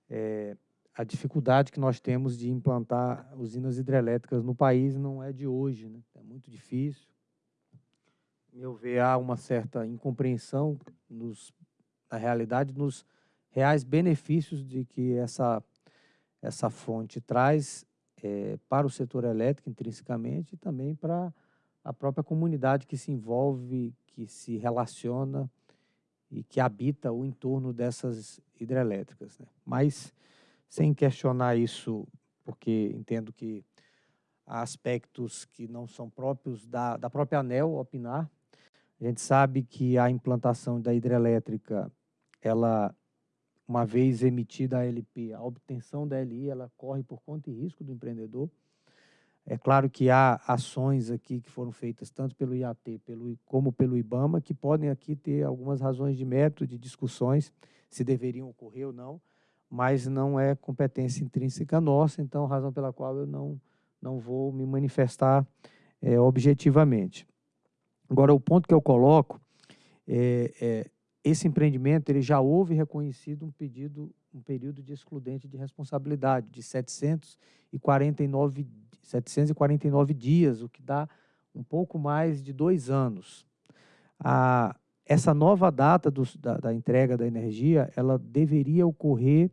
é, a dificuldade que nós temos de implantar usinas hidrelétricas no país não é de hoje, né? é muito difícil. Meu ver, há uma certa incompreensão nos, na realidade, nos reais benefícios de que essa, essa fonte traz é, para o setor elétrico intrinsecamente e também para a própria comunidade que se envolve, que se relaciona e que habita o entorno dessas hidrelétricas. Né? Mas, sem questionar isso, porque entendo que há aspectos que não são próprios da, da própria ANEL opinar. A gente sabe que a implantação da hidrelétrica, ela, uma vez emitida a LP, a obtenção da LI, ela corre por conta e risco do empreendedor. É claro que há ações aqui que foram feitas tanto pelo IAT pelo, como pelo IBAMA, que podem aqui ter algumas razões de método, de discussões, se deveriam ocorrer ou não, mas não é competência intrínseca nossa, então, razão pela qual eu não, não vou me manifestar é, objetivamente. Agora, o ponto que eu coloco é, é esse empreendimento ele já houve reconhecido um pedido, um período de excludente de responsabilidade de 749, 749 dias, o que dá um pouco mais de dois anos. A, essa nova data do, da, da entrega da energia, ela deveria ocorrer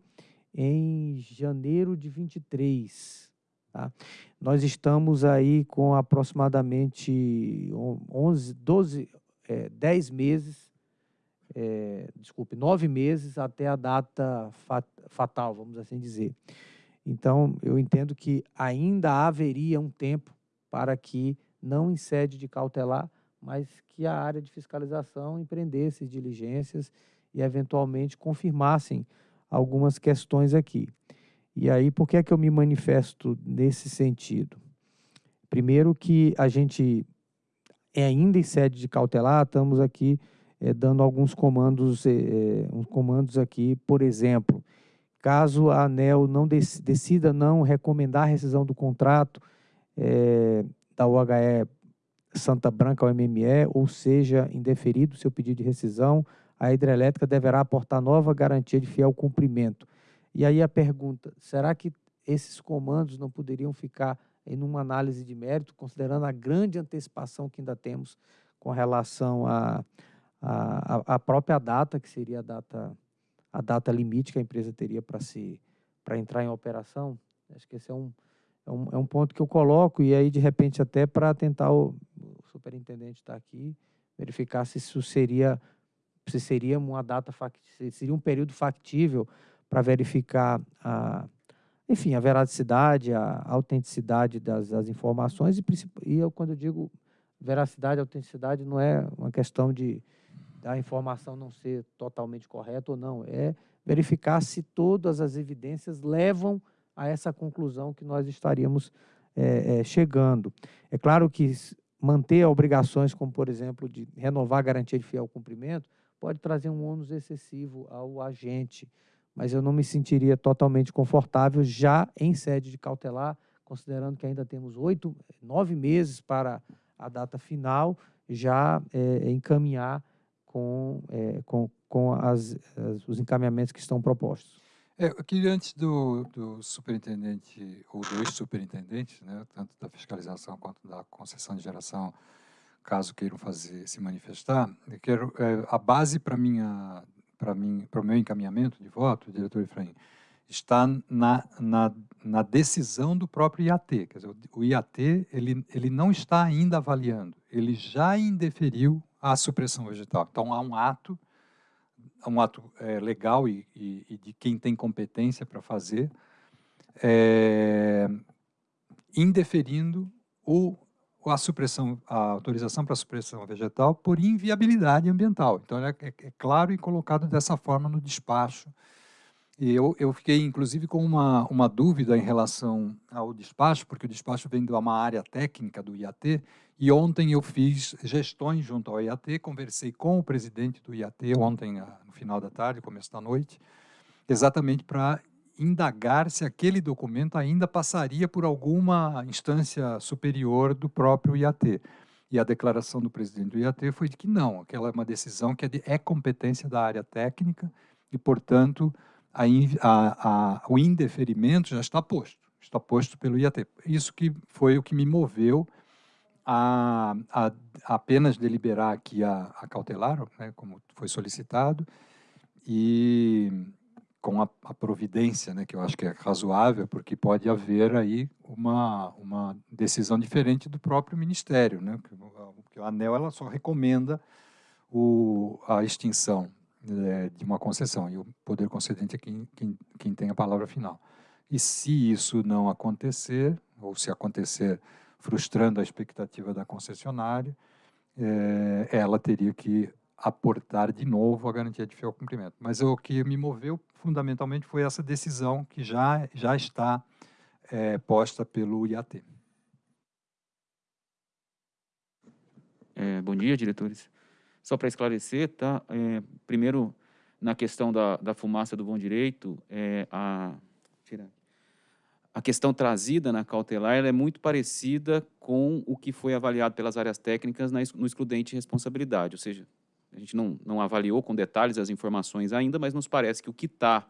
em janeiro de 23. Tá? Nós estamos aí com aproximadamente 11, 12, é, 10 meses é, desculpe, nove meses até a data fat, fatal, vamos assim dizer. Então, eu entendo que ainda haveria um tempo para que, não em sede de cautelar, mas que a área de fiscalização empreendesse diligências e, eventualmente, confirmassem algumas questões aqui. E aí, por que é que eu me manifesto nesse sentido? Primeiro que a gente, é ainda em sede de cautelar, estamos aqui é, dando alguns comandos, é, uns comandos aqui, por exemplo, caso a ANEL não decida não recomendar a rescisão do contrato é, da UHE Santa Branca ao MME, ou seja, indeferido seu pedido de rescisão, a hidrelétrica deverá aportar nova garantia de fiel cumprimento. E aí a pergunta, será que esses comandos não poderiam ficar em uma análise de mérito, considerando a grande antecipação que ainda temos com relação a a, a, própria data, que seria a data, a data limite que a empresa teria para se para entrar em operação. Acho que esse é um, é um, é um ponto que eu coloco, e aí, de repente, até para tentar o, o superintendente estar tá aqui, verificar se isso seria, se seria uma data, se seria um período factível para verificar a, enfim, a veracidade, a autenticidade das, das informações, e, e eu, quando eu digo veracidade, autenticidade, não é uma questão de, da informação não ser totalmente correta ou não, é verificar se todas as evidências levam a essa conclusão que nós estaríamos é, é, chegando. É claro que manter obrigações, como por exemplo, de renovar a garantia de fiel cumprimento, pode trazer um ônus excessivo ao agente, mas eu não me sentiria totalmente confortável já em sede de cautelar, considerando que ainda temos oito, nove meses para a data final, já é, encaminhar com, é, com, com as, as, os encaminhamentos que estão propostos. É, eu queria, antes do, do superintendente, ou dos superintendentes, né, tanto da fiscalização quanto da concessão de geração, caso queiram fazer se manifestar, eu quero é, a base para minha para mim para o meu encaminhamento de voto, diretor Efraim, está na, na, na, decisão do próprio IAT. Quer dizer, o IAT ele, ele não está ainda avaliando, ele já indeferiu a supressão vegetal. Então, há um ato, um ato é, legal e, e, e, de quem tem competência para fazer, é, indeferindo o, a supressão, a autorização para a supressão vegetal por inviabilidade ambiental. Então, é, é, é claro e colocado dessa forma no despacho e eu, eu fiquei, inclusive, com uma, uma dúvida em relação ao despacho, porque o despacho vem de uma área técnica do IAT, e ontem eu fiz gestões junto ao IAT, conversei com o presidente do IAT, ontem, no final da tarde, começo da noite, exatamente para indagar se aquele documento ainda passaria por alguma instância superior do próprio IAT. E a declaração do presidente do IAT foi de que não, aquela é uma decisão que é, de, é competência da área técnica e, portanto, a, a, a, o indeferimento já está posto, está posto pelo IAT. Isso que foi o que me moveu a, a apenas deliberar aqui a, a cautelar, né, como foi solicitado, e com a, a, providência, né, que eu acho que é razoável, porque pode haver aí uma, uma decisão diferente do próprio Ministério, né, porque o ANEL ela só recomenda o, a extinção é, de uma concessão, e o poder concedente é quem, quem, quem tem a palavra final. E se isso não acontecer, ou se acontecer frustrando a expectativa da concessionária, é, ela teria que aportar de novo a garantia de fiel cumprimento. Mas o que me moveu fundamentalmente foi essa decisão que já, já está é, posta pelo IAT. É, bom dia, diretores. Só para esclarecer, tá? É, primeiro, na questão da, da fumaça do bom direito, é, a, a questão trazida na cautelar é muito parecida com o que foi avaliado pelas áreas técnicas na, no excludente de responsabilidade, ou seja, a gente não, não avaliou com detalhes as informações ainda, mas nos parece que o que está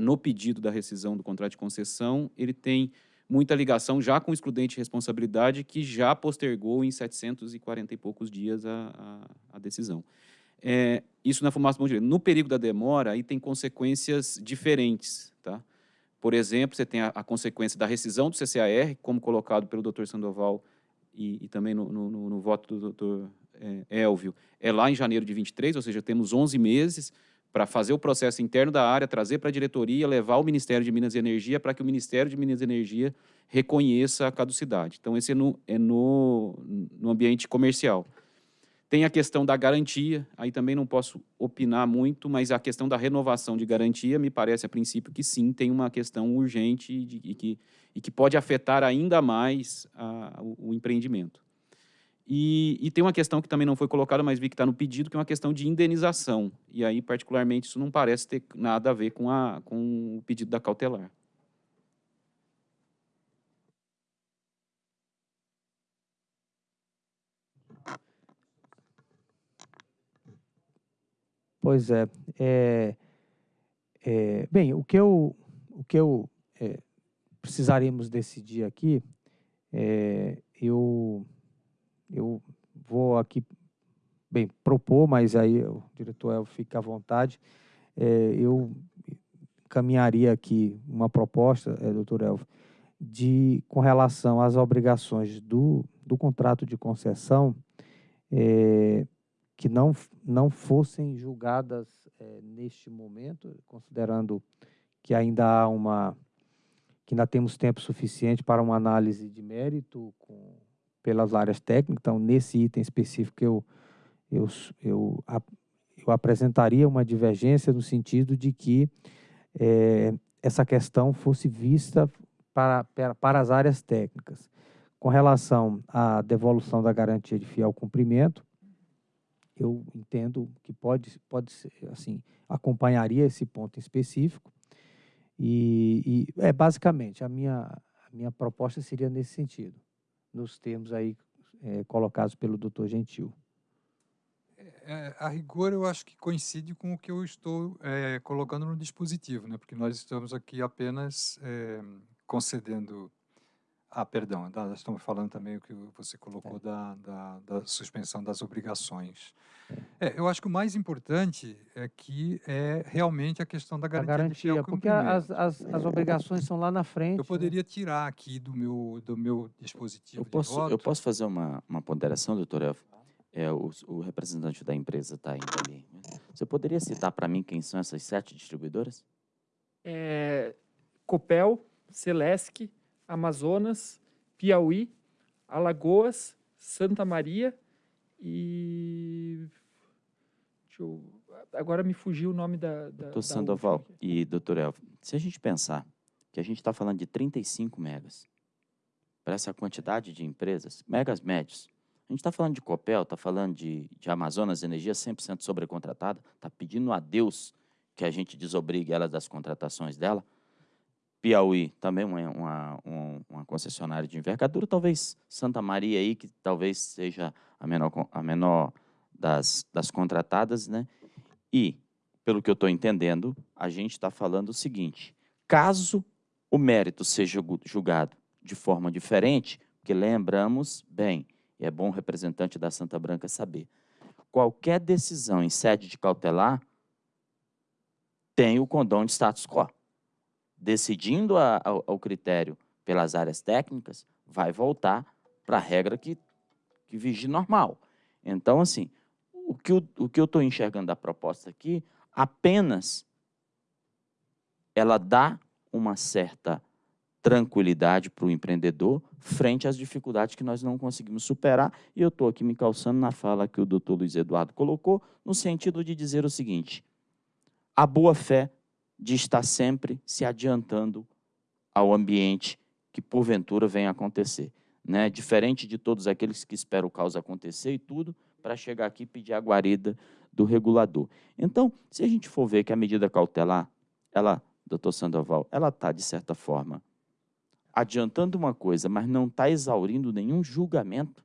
no pedido da rescisão do contrato de concessão, ele tem muita ligação já com o excludente de responsabilidade, que já postergou em 740 e poucos dias a, a, a decisão. É, isso na fumaça do direito. No período da demora, aí tem consequências diferentes. Tá? Por exemplo, você tem a, a consequência da rescisão do CCAR, como colocado pelo doutor Sandoval e, e também no, no, no, voto do doutor é, Elvio, é lá em janeiro de 23, ou seja, temos 11 meses para fazer o processo interno da área, trazer para a diretoria, levar ao Ministério de Minas e Energia para que o Ministério de Minas e Energia reconheça a caducidade. Então, esse é no, é no, no ambiente comercial. Tem a questão da garantia, aí também não posso opinar muito, mas a questão da renovação de garantia, me parece a princípio que sim, tem uma questão urgente de, e, que, e que pode afetar ainda mais a, o, o empreendimento. E, e, tem uma questão que também não foi colocada, mas vi que está no pedido, que é uma questão de indenização. E aí, particularmente, isso não parece ter nada a ver com, a, com o pedido da cautelar. Pois é. é, é bem, o que eu, o que eu é, precisaríamos decidir aqui, é, eu eu vou aqui, bem, propor, mas aí o diretor El fica à vontade, é, eu caminharia aqui uma proposta, é, doutor Elvio, de, com relação às obrigações do, do contrato de concessão, é, que não, não fossem julgadas é, neste momento, considerando que ainda há uma que ainda temos tempo suficiente para uma análise de mérito com pelas áreas técnicas. Então, nesse item específico, eu, eu, eu, eu apresentaria uma divergência no sentido de que é, essa questão fosse vista para, para, para as áreas técnicas. Com relação à devolução da garantia de fiel cumprimento, eu entendo que pode, pode ser, assim, acompanharia esse ponto específico. E, e é basicamente a minha, minha proposta seria nesse sentido, nos termos aí é, colocados pelo doutor Gentil. É, a rigor, eu acho que coincide com o que eu estou é, colocando no dispositivo, né? porque nós estamos aqui apenas é, concedendo. Ah, perdão, nós estamos falando também o que você colocou é. da, da, da, suspensão das obrigações. É, eu acho que o mais importante é que é realmente a questão da garantia, a garantia de porque as, as, as, obrigações são lá na frente. Eu né? poderia né? tirar aqui do meu, do meu dispositivo eu posso, voto. Eu posso fazer uma, uma ponderação, doutor Elfo? É, o, o, representante da empresa está indo ali. Você poderia citar para mim quem são essas sete distribuidoras? É, Copel, Celesc, Amazonas, Piauí, Alagoas, Santa Maria e... Eu, agora me fugiu o nome da... da doutor Sandoval e doutor Elvio, se a gente pensar que a gente está falando de 35 megas, para essa quantidade de empresas, megas médios, a gente está falando de Copel, está falando de, de Amazonas Energia 100% sobrecontratada, está pedindo a Deus que a gente desobrigue ela das contratações dela. Piauí, também uma, uma, uma, concessionária de envergadura, talvez Santa Maria aí, que talvez seja a menor, a menor das, das contratadas, né? E, pelo que eu estou entendendo, a gente está falando o seguinte, caso o mérito seja julgado de forma diferente, porque lembramos bem, e é bom o representante da Santa Branca saber. Qualquer decisão em sede de cautelar tem o condão de status quo. Decidindo a, ao, ao critério pelas áreas técnicas, vai voltar para a regra que, que vigia normal. Então, assim, o que, o que eu estou enxergando da proposta aqui, apenas ela dá uma certa tranquilidade para o empreendedor frente às dificuldades que nós não conseguimos superar. E eu estou aqui me calçando na fala que o doutor Luiz Eduardo colocou, no sentido de dizer o seguinte, a boa-fé de estar sempre se adiantando ao ambiente que, porventura, venha acontecer. Né? Diferente de todos aqueles que esperam o caos acontecer e tudo, para chegar aqui e pedir a guarida do regulador. Então, se a gente for ver que a medida cautelar, ela, doutor Sandoval, ela está, de certa forma, adiantando uma coisa, mas não está exaurindo nenhum julgamento,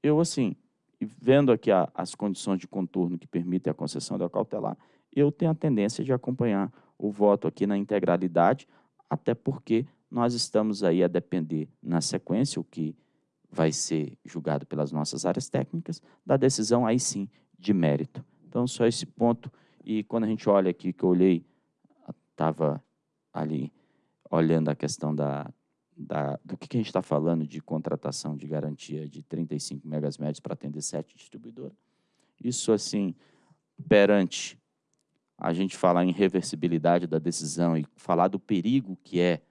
eu, assim, vendo aqui a, as condições de contorno que permitem a concessão da cautelar, eu tenho a tendência de acompanhar o voto aqui na integralidade, até porque nós estamos aí a depender, na sequência, o que vai ser julgado pelas nossas áreas técnicas, da decisão aí sim de mérito. Então, só esse ponto. E quando a gente olha aqui, que eu olhei, estava ali olhando a questão da, da, do que, que a gente está falando de contratação de garantia de 35 megas médios para atender sete distribuidoras. Isso, assim, perante a gente falar em reversibilidade da decisão e falar do perigo que é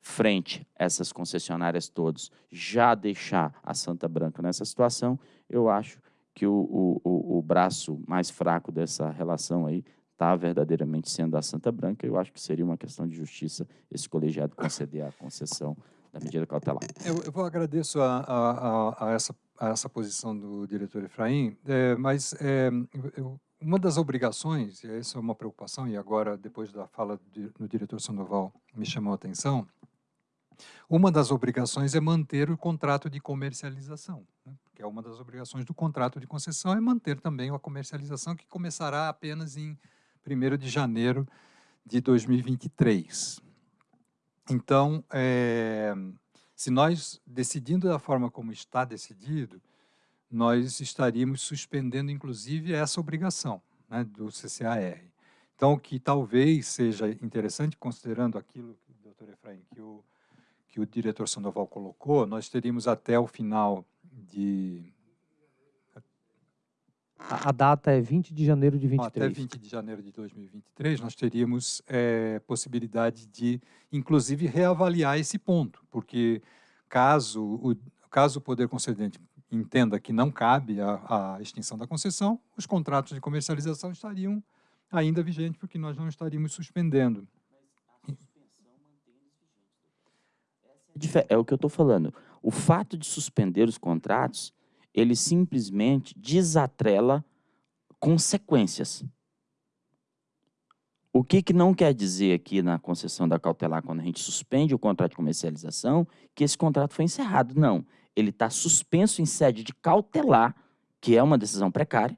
frente a essas concessionárias todas, já deixar a Santa Branca nessa situação, eu acho que o, o, o braço mais fraco dessa relação aí está verdadeiramente sendo a Santa Branca, eu acho que seria uma questão de justiça esse colegiado conceder a concessão da medida cautelar. Eu, eu vou agradeço a, a, a, essa, a essa posição do diretor Efraim, é, mas é, eu, uma das obrigações, e essa é uma preocupação, e agora, depois da fala do diretor Sandoval, me chamou a atenção, uma das obrigações é manter o contrato de comercialização, né? porque é uma das obrigações do contrato de concessão é manter também a comercialização, que começará apenas em 1 de janeiro de 2023. Então, é, se nós, decidindo da forma como está decidido, nós estaríamos suspendendo, inclusive, essa obrigação né, do CCAR. Então, o que talvez seja interessante, considerando aquilo, doutor Efraim, que o, que o diretor Sandoval colocou, nós teríamos até o final de a, a, data é 20 de janeiro de 23. Até 20 de janeiro de 2023, nós teríamos é, possibilidade de, inclusive, reavaliar esse ponto, porque caso o, caso o poder concedente entenda que não cabe a, a extinção da concessão, os contratos de comercialização estariam ainda vigentes, porque nós não estaríamos suspendendo. É o que eu estou falando. O fato de suspender os contratos ele simplesmente desatrela consequências. O que, que não quer dizer aqui na concessão da cautelar, quando a gente suspende o contrato de comercialização, que esse contrato foi encerrado. Não. Ele está suspenso em sede de cautelar, que é uma decisão precária,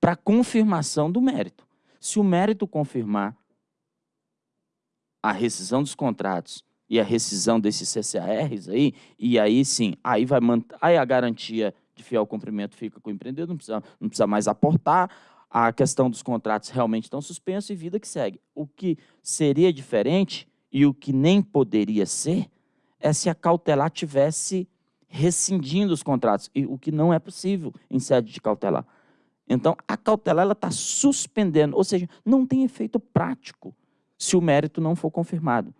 para confirmação do mérito. Se o mérito confirmar a rescisão dos contratos e a rescisão desses CCARs aí, e aí sim, aí vai aí a garantia de fiel cumprimento fica com o empreendedor, não precisa, não precisa mais aportar, a questão dos contratos realmente estão suspensos e vida que segue. O que seria diferente e o que nem poderia ser é se a cautelar tivesse rescindindo os contratos, e o que não é possível em sede de cautelar. Então, a cautelar está suspendendo, ou seja, não tem efeito prático se o mérito não for confirmado.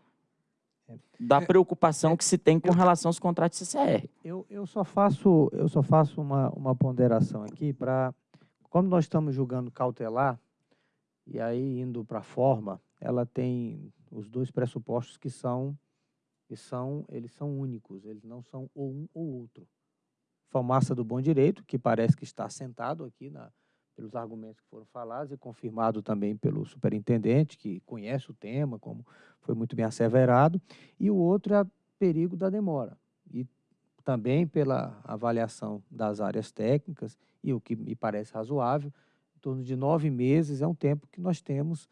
Da é, preocupação é, que se tem com relação aos contratos CCR. Eu, eu só faço, eu só faço uma, uma ponderação aqui para, como nós estamos julgando cautelar, e aí indo para a forma, ela tem os dois pressupostos que são, que são, eles são únicos, eles não são ou um ou outro. Fumaça do bom direito, que parece que está assentado aqui na, pelos argumentos que foram falados e confirmado também pelo superintendente, que conhece o tema, como foi muito bem asseverado, e o outro é o perigo da demora. E também pela avaliação das áreas técnicas, e o que me parece razoável, em torno de nove meses é um tempo que nós temos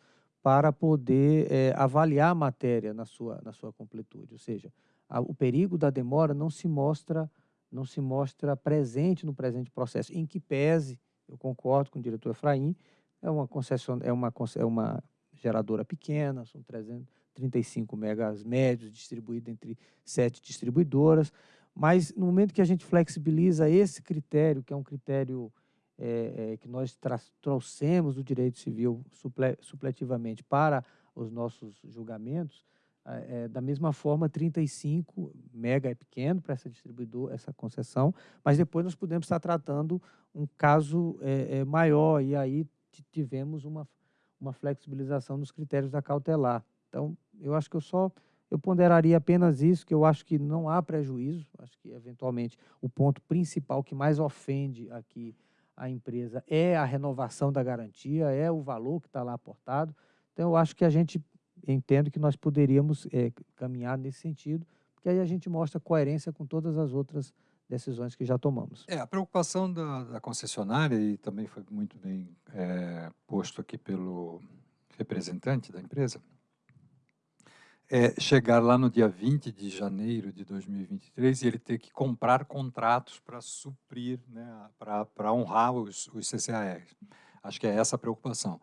para poder é, avaliar a matéria na sua, na sua completude. Ou seja, a, o perigo da demora não se mostra não se mostra presente no presente processo, em que pese, eu concordo com o diretor Efraim, é uma concessão, é uma, é uma geradora pequena, são 335 megas médios distribuídos entre sete distribuidoras, mas no momento que a gente flexibiliza esse critério, que é um critério é, é, que nós trouxemos do direito civil suple supletivamente para os nossos julgamentos, é, da mesma forma, 35 mega é pequeno para essa distribuidora, essa concessão, mas depois nós podemos estar tratando um caso é, é, maior e aí tivemos uma, uma flexibilização dos critérios da cautelar. Então, eu acho que eu só eu ponderaria apenas isso, que eu acho que não há prejuízo, acho que eventualmente o ponto principal que mais ofende aqui a empresa é a renovação da garantia, é o valor que está lá aportado. Então, eu acho que a gente entendo que nós poderíamos é, caminhar nesse sentido, porque aí a gente mostra coerência com todas as outras decisões que já tomamos. É, a preocupação da, da concessionária, e também foi muito bem é, posto aqui pelo representante da empresa, é chegar lá no dia 20 de janeiro de 2023 e ele ter que comprar contratos para suprir, né, para honrar os, os CCARs. Acho que é essa a preocupação.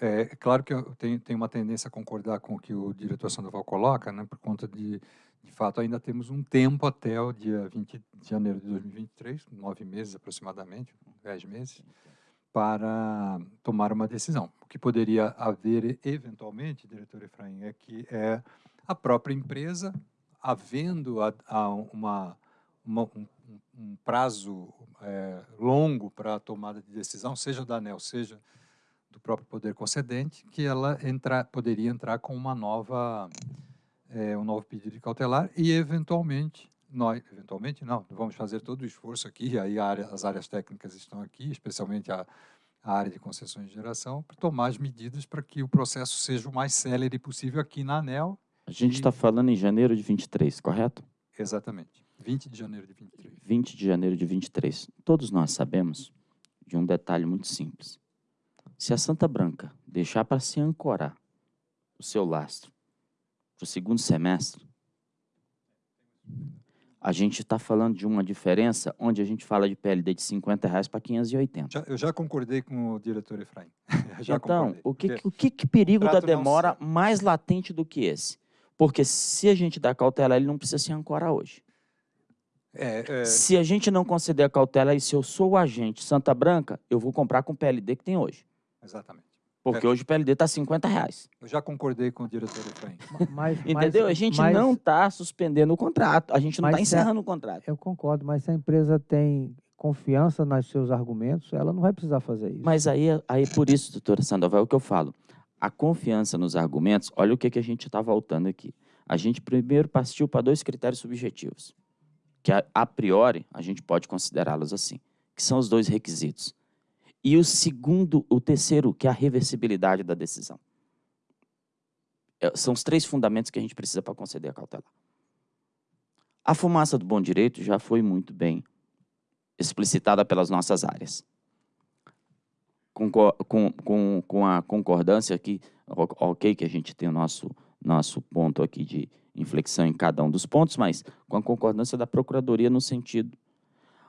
É, é claro que eu tenho, tenho, uma tendência a concordar com o que o diretor Sandoval coloca, né, por conta de, de fato, ainda temos um tempo até o dia 20 de janeiro de 2023, nove meses aproximadamente, dez meses, para tomar uma decisão. O que poderia haver, eventualmente, diretor Efraim, é que é a própria empresa, havendo a, a uma, uma um, um, prazo é, longo para a tomada de decisão, seja da ANEL, seja do próprio poder concedente, que ela entra, poderia entrar com uma nova, é, um novo pedido de cautelar e, eventualmente, nós, eventualmente não, vamos fazer todo o esforço aqui, aí área, as áreas técnicas estão aqui, especialmente a, a área de concessões de geração, para tomar as medidas para que o processo seja o mais célere possível aqui na ANEL. A gente está e... falando em janeiro de 23, correto? Exatamente. 20 de janeiro de 23. 20 de janeiro de 23. Todos nós sabemos de um detalhe muito simples. Se a Santa Branca deixar para se ancorar o seu lastro para o segundo semestre, a gente está falando de uma diferença onde a gente fala de PLD de 50 reais para 580. Já, eu já concordei com o diretor Efraim. então, o que, o que, que perigo da demora mais latente do que esse? Porque se a gente dá cautela, ele não precisa se ancorar hoje. É, é... Se a gente não conceder a cautela, e se eu sou o agente Santa Branca, eu vou comprar com o PLD que tem hoje. Exatamente. Porque é. hoje o PLD está 50 reais. Eu já concordei com o diretor Efraim. Mas, Entendeu? Mas, a gente mas, não está suspendendo o contrato, a gente não está encerrando a, o contrato. Eu concordo, mas se a empresa tem confiança nos seus argumentos, ela não vai precisar fazer isso. Mas aí, aí por isso, doutora Sandoval, é o que eu falo. A confiança nos argumentos, olha o que, que a gente está voltando aqui. A gente primeiro partiu para dois critérios subjetivos, que a, a priori a gente pode considerá-los assim, que são os dois requisitos e o segundo, o terceiro, que é a reversibilidade da decisão. é, são os três fundamentos que a gente precisa para conceder a cautelar. A fumaça do bom direito já foi muito bem explicitada pelas nossas áreas. Com, com, com, com a concordância aqui, ok, que a gente tem o nosso, nosso ponto aqui de inflexão em cada um dos pontos, mas com a concordância da Procuradoria no sentido.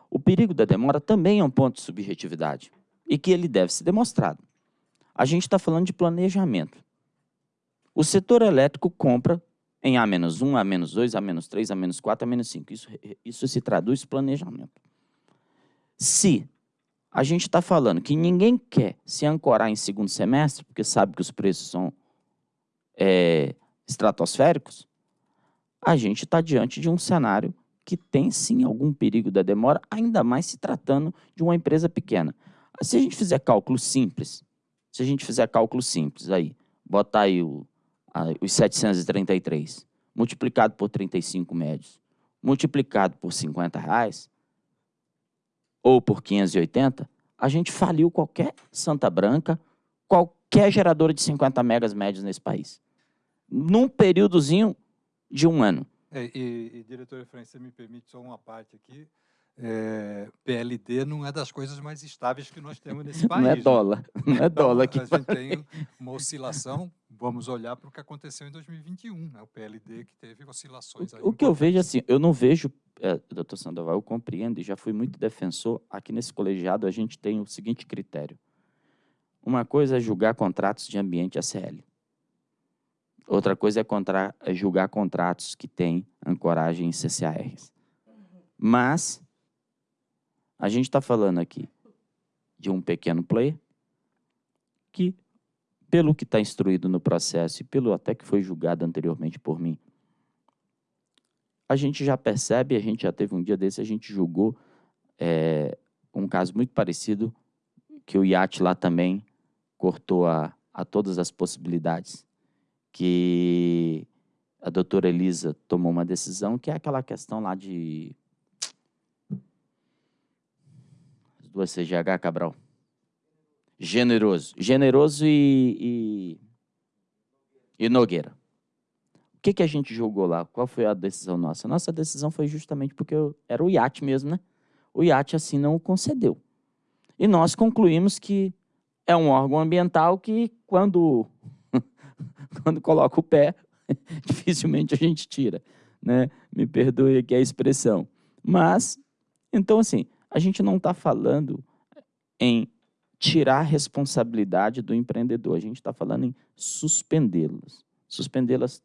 O perigo da demora também é um ponto de subjetividade e que ele deve ser demonstrado. A gente está falando de planejamento. O setor elétrico compra em A-1, A-2, A-3, A-4, A-5. Isso, isso se traduz planejamento. Se a gente está falando que ninguém quer se ancorar em segundo semestre, porque sabe que os preços são é, estratosféricos, a gente está diante de um cenário que tem sim algum perigo da demora, ainda mais se tratando de uma empresa pequena. Se a gente fizer cálculo simples, se a gente fizer cálculo simples aí, botar aí o, a, os 733, multiplicado por 35 médios, multiplicado por 50 reais, ou por 580, a gente faliu qualquer Santa Branca, qualquer geradora de 50 megas médios nesse país. Num períodozinho de um ano. É, e, e, diretor Efraim, você me permite só uma parte aqui. É, PLD não é das coisas mais estáveis que nós temos nesse país. Não é dólar, né? não é dólar. Então, a gente tem uma oscilação, vamos olhar para o que aconteceu em 2021, né? o PLD que teve oscilações. O, o que eu vejo assim, eu não vejo, é, doutor Sandoval, eu compreendo e já fui muito defensor, aqui nesse colegiado a gente tem o seguinte critério. Uma coisa é julgar contratos de ambiente ACL. Outra coisa é, contra, é julgar contratos que têm ancoragem em CCARs. Mas a gente está falando aqui de um pequeno player que, pelo que está instruído no processo e pelo até que foi julgado anteriormente por mim, a gente já percebe, a gente já teve um dia desse, a gente julgou é, um caso muito parecido, que o IAT lá também cortou a, a todas as possibilidades, que a doutora Elisa tomou uma decisão, que é aquela questão lá de duas CGH, Cabral. Generoso. Generoso e, e, e Nogueira. O que, que a gente julgou lá? Qual foi a decisão nossa? Nossa decisão foi justamente porque eu, era o IAT mesmo, né? O IAT assim não o concedeu. E nós concluímos que é um órgão ambiental que, quando, quando coloca o pé, dificilmente a gente tira. Né? Me perdoe aqui a expressão. Mas, então assim, a gente não está falando em tirar a responsabilidade do empreendedor, a gente está falando em suspendê-las. Suspendê-las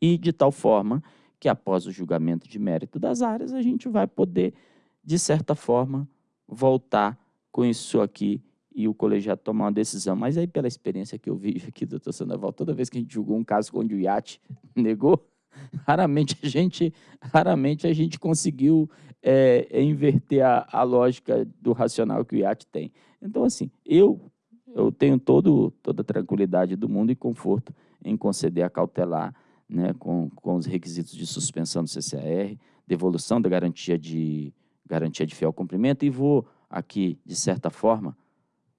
e de tal forma que após o julgamento de mérito das áreas, a gente vai poder, de certa forma, voltar com isso aqui e o colegiado tomar uma decisão. Mas aí, pela experiência que eu vi aqui, doutor Sandoval, toda vez que a gente julgou um caso onde o IAT negou, raramente a gente, raramente a gente conseguiu é, é inverter a, a, lógica do racional que o IAT tem. Então, assim, eu, eu tenho todo, toda a tranquilidade do mundo e conforto em conceder a cautelar né, com, com os requisitos de suspensão do CCAR, devolução da garantia de, garantia de fiel cumprimento e vou aqui, de certa forma,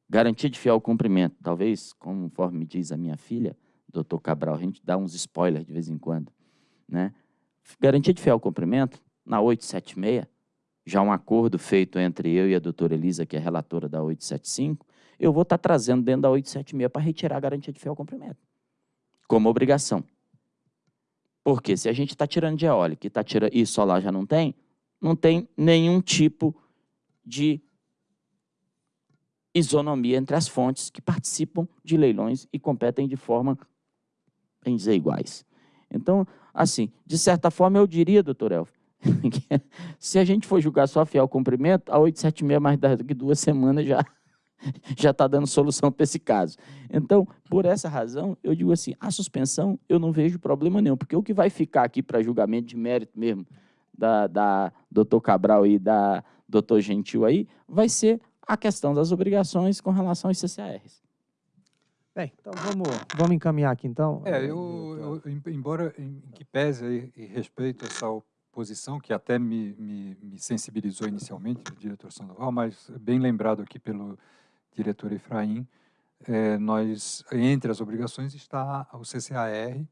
garantia de fiel cumprimento. Talvez, conforme diz a minha filha, doutor Cabral, a gente dá uns spoilers de vez em quando. Né? Garantia de fiel cumprimento, na 876, já um acordo feito entre eu e a doutora Elisa, que é relatora da 875, eu vou estar trazendo dentro da 876 para retirar a garantia de fiel cumprimento, como obrigação. Porque se a gente está tirando de eólica e, tá tirando, e solar já não tem, não tem nenhum tipo de isonomia entre as fontes que participam de leilões e competem de forma, bem dizer, iguais. Então, assim, de certa forma, eu diria, doutor Elfo, se a gente for julgar só fiel cumprimento, a 876 mais daqui duas semanas já já está dando solução para esse caso. Então, por essa razão, eu digo assim, a suspensão eu não vejo problema nenhum, porque o que vai ficar aqui para julgamento de mérito mesmo da, da doutor Cabral e da doutor Gentil aí, vai ser a questão das obrigações com relação aos CCARs. Bem, então vamos, vamos encaminhar aqui então. É, eu, eu embora em que pese e respeito essa posição, que até me, me, me sensibilizou inicialmente, o diretor Sandoval, mas bem lembrado aqui pelo diretor Efraim, é, nós, entre as obrigações está o CCAR,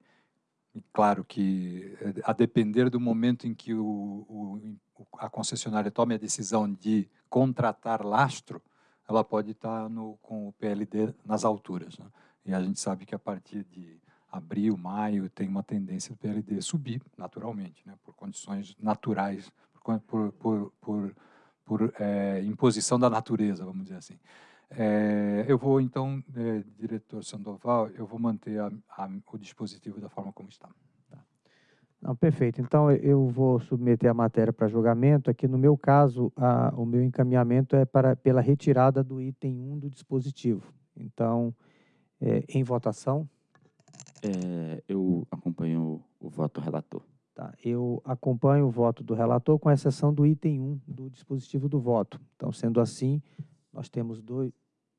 e claro que, é, a depender do momento em que o, o, a concessionária tome a decisão de contratar lastro, ela pode estar no, com o PLD nas alturas. Né? E a gente sabe que a partir de abril, maio, tem uma tendência do PLD subir naturalmente, né? por condições naturais, por, por, por, por, é, imposição da natureza, vamos dizer assim. É, eu vou, então, é, diretor Sandoval, eu vou manter a, a, o dispositivo da forma como está. Tá. Não, perfeito. Então, eu vou submeter a matéria para julgamento. Aqui, no meu caso, a, o meu encaminhamento é para, pela retirada do item 1 do dispositivo. Então, é, em votação. É, eu acompanho o, o voto relator. Tá, eu acompanho o voto do relator, com exceção do item 1 do dispositivo do voto. Então, sendo assim, nós temos dois,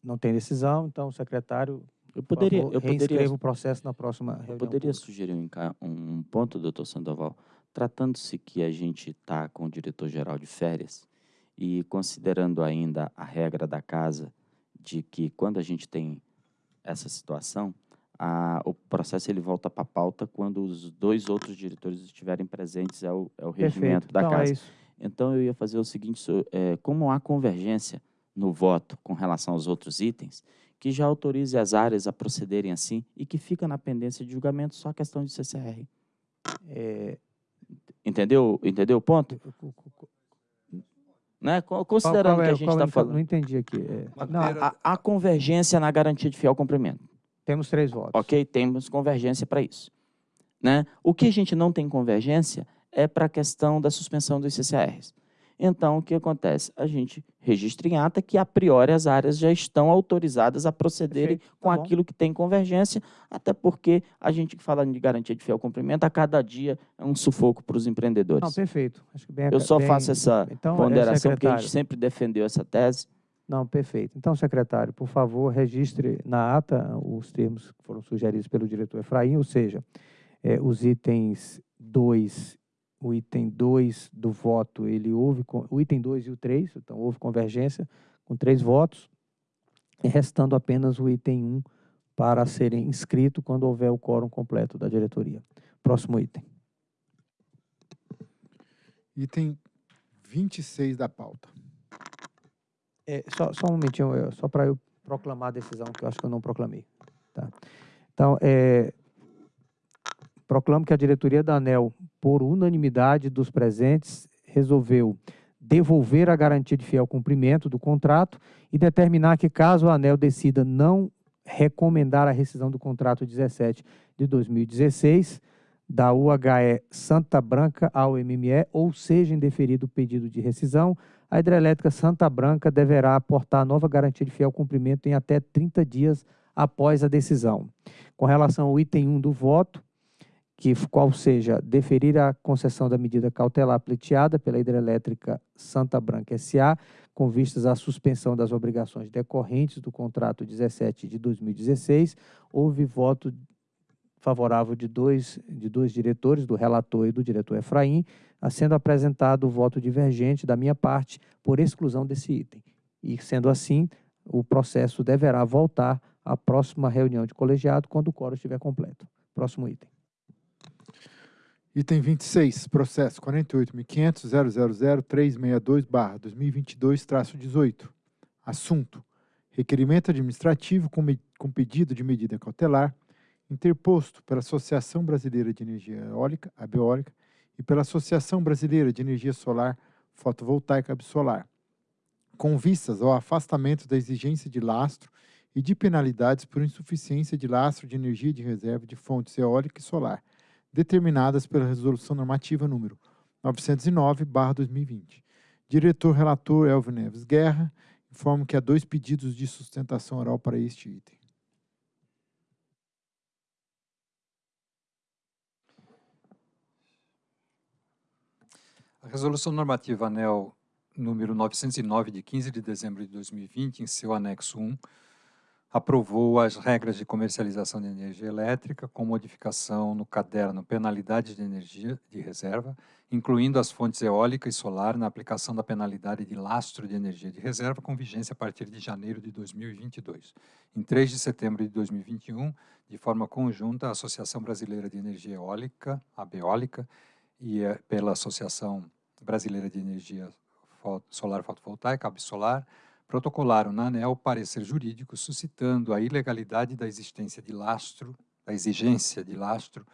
não tem decisão, então o secretário eu poderia, favor, eu poderia, o processo na próxima reunião. Eu poderia pública. sugerir um, um ponto, doutor Sandoval, tratando-se que a gente está com o diretor-geral de férias e considerando ainda a regra da casa de que quando a gente tem essa situação, a, o processo ele volta para a pauta quando os dois outros diretores estiverem presentes, é o, é o regimento Perfeito. da então, casa. É isso. Então, eu ia fazer o seguinte, é, como há convergência no voto com relação aos outros itens, que já autorize as áreas a procederem assim e que fica na pendência de julgamento só a questão de CCR. É, entendeu? Entendeu o ponto? Né? Considerando qual, qual é, que a gente está falando... Não entendi aqui. É, não, a, a, convergência na garantia de fiel cumprimento. Temos três votos. Ok, temos convergência para isso. Né? O que a gente não tem convergência é para a questão da suspensão dos CCRs. Então, o que acontece? A gente registra em ata que, a priori, as áreas já estão autorizadas a procederem Perfeito, tá com bom. aquilo que tem convergência, até porque a gente que fala de garantia de fiel cumprimento, a cada dia é um sufoco para os empreendedores. Não, perfeito. Bem, Eu só bem- faço essa então, é, ponderação porque a gente sempre defendeu essa tese. Não, perfeito. Então, secretário, por favor, registre na ata os termos que foram sugeridos pelo diretor Efraim, ou seja, eh, os itens 2, o item 2 do voto, ele houve, o item 2 e o 3, então houve convergência com três votos, restando apenas o item 1 para serem inscrito quando houver o quórum completo da diretoria. Próximo item. Item 26 da pauta. É, só, só um momentinho, eu- só para eu proclamar a decisão, que eu acho que eu não proclamei. Tá? Então, é, proclamo que a diretoria da ANEL, por unanimidade dos presentes, resolveu devolver a garantia de fiel cumprimento do contrato e determinar que, caso a ANEL decida não recomendar a rescisão do contrato 17 de 2016, da UHE Santa Branca ao MME, ou seja indeferido o pedido de rescisão, a hidrelétrica Santa Branca deverá aportar nova garantia de fiel cumprimento em até 30 dias após a decisão. Com relação ao item 1 do voto, que qual seja deferir a concessão da medida cautelar pleiteada pela hidrelétrica Santa Branca SA, com vistas à suspensão das obrigações decorrentes do contrato 17 de 2016, houve voto favorável de dois, de dois diretores, do relator e do diretor Efraim, sendo apresentado o voto divergente da minha parte por exclusão desse item. E, sendo assim, o processo deverá voltar à próxima reunião de colegiado quando o quórum estiver completo. Próximo item. Item 26, processo 48.500.000.362-2022-18. Assunto: requerimento administrativo com, com pedido de medida cautelar interposto pela Associação Brasileira de Energia Eólica, Abeólica, e pela Associação Brasileira de Energia Solar Fotovoltaica Absolar, com vistas ao afastamento da exigência de lastro e de penalidades por insuficiência de lastro de energia de reserva de fontes eólica e solar, determinadas pela Resolução Normativa número 909/2020. Diretor relator Elvio Neves Guerra, informo que há dois pedidos de sustentação oral para este item. A Resolução Normativa ANEL número 909, de 15 de dezembro de 2020, em seu anexo 1, aprovou as regras de comercialização de energia elétrica com modificação no caderno Penalidades de Energia de Reserva, incluindo as fontes eólica e solar na aplicação da penalidade de lastro de energia de reserva com vigência a partir de janeiro de 2022. Em 3 de setembro de 2021, de forma conjunta, a Associação Brasileira de Energia Eólica, a Beólica, e eh, pela Associação Brasileira de Energia Solar Fotovoltaica, Absolar, protocolaram na ANEL parecer jurídico suscitando a ilegalidade da existência de lastro, da exigência de lastro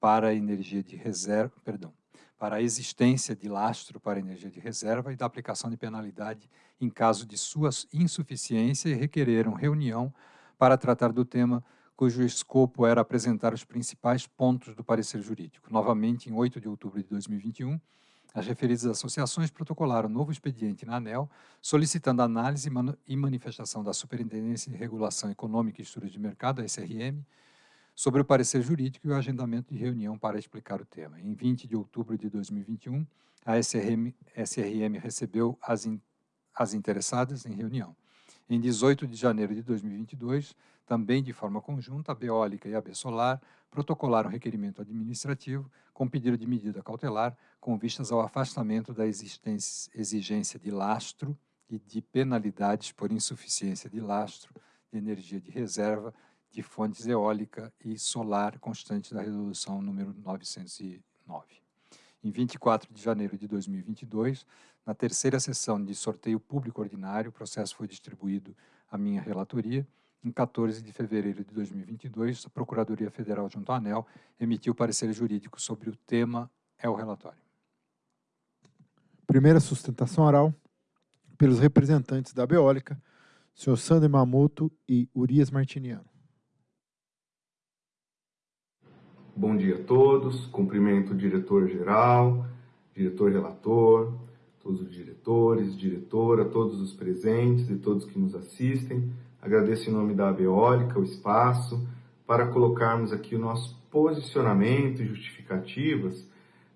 para a energia de reserva, perdão, para a existência de lastro para energia de reserva e da aplicação de penalidade em caso de sua insuficiência e requereram reunião para tratar do tema cujo escopo era apresentar os principais pontos do parecer jurídico. Novamente, em 8 de outubro de 2021, as referidas associações protocolaram novo expediente na ANEL, solicitando análise e manifestação da Superintendência de Regulação Econômica e Estudos de Mercado, a SRM, sobre o parecer jurídico e o agendamento de reunião para explicar o tema. Em 20 de outubro de 2021, a SRM, SRM recebeu as, in, as interessadas em reunião. Em 18 de janeiro de 2022, também de forma conjunta, a Beólica e a Solar protocolaram requerimento administrativo com pedido de medida cautelar com vistas ao afastamento da exigência de lastro e de penalidades por insuficiência de lastro de energia de reserva de fontes eólica e solar constante da resolução número 909. Em 24 de janeiro de 2022, na terceira sessão de sorteio público ordinário, o processo foi distribuído à minha relatoria. Em 14 de fevereiro de 2022, a Procuradoria Federal junto à ANEL emitiu parecer jurídico sobre o tema é o relatório. Primeira sustentação oral pelos representantes da Beólica, senhor Sander Mamoto e Urias Martiniano. Bom dia a todos, cumprimento o diretor-geral, diretor-relator, todos os diretores, diretora, todos os presentes e todos que nos assistem. Agradeço em nome da Beólica o espaço para colocarmos aqui o nosso posicionamento e justificativas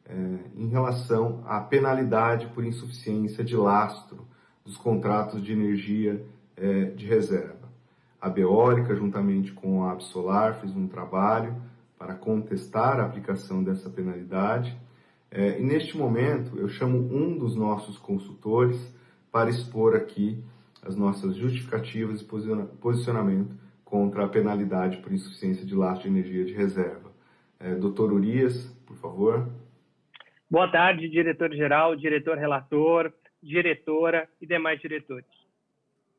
é, em relação à penalidade por insuficiência de lastro dos contratos de energia é, de reserva. A Beólica, juntamente com a Absolar, fez um trabalho para contestar a aplicação dessa penalidade. É, e neste momento, eu chamo um dos nossos consultores para expor aqui as nossas justificativas e posicionamento contra a penalidade por insuficiência de lastro de energia de reserva. É, doutor Urias, por favor. Boa tarde, diretor-geral, diretor-relator, diretora e demais diretores.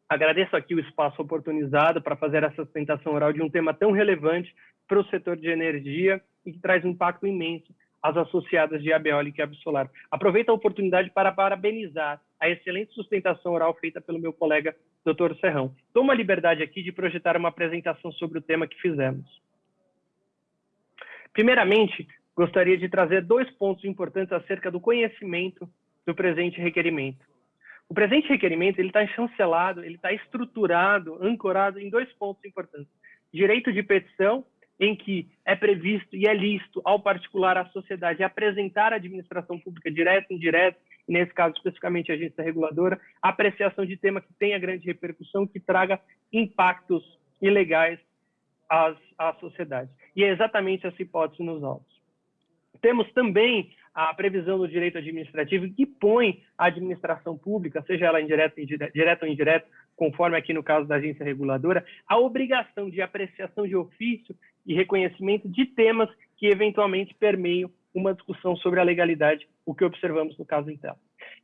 Agradeço aqui o espaço oportunizado para fazer essa sustentação oral de um tema tão relevante para o setor de energia e que traz um impacto imenso às associadas de Abeólica e Absolar. Aproveito a oportunidade para parabenizar a excelente sustentação oral feita pelo meu colega Dr. Serrão. Tomo a liberdade aqui de projetar uma apresentação sobre o tema que fizemos. Primeiramente, gostaria de trazer dois pontos importantes acerca do conhecimento do presente requerimento. O presente requerimento ele está chancelado, ele está estruturado, ancorado em dois pontos importantes: direito de petição, em que é previsto e é lícito ao particular à sociedade apresentar à administração pública direta indireta, nesse caso especificamente a agência reguladora, apreciação de tema que tenha grande repercussão, que traga impactos ilegais às, à sociedade. E é exatamente essa hipótese nos autos. Temos também a previsão do direito administrativo que põe a administração pública, seja ela indireta, direta ou indireta, conforme aqui no caso da agência reguladora, a obrigação de apreciação de ofício e reconhecimento de temas que eventualmente permeiam uma discussão sobre a legalidade, o que observamos no caso Intel.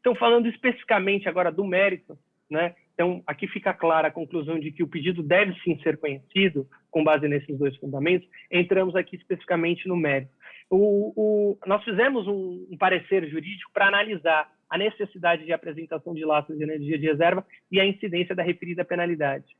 Então, falando especificamente agora do mérito, né? Então, aqui fica clara a conclusão de que o pedido deve sim ser conhecido, com base nesses dois fundamentos. Entramos aqui especificamente no mérito. O, o, nós fizemos um, um parecer jurídico para analisar a necessidade de apresentação de laços de energia de reserva e a incidência da referida penalidade.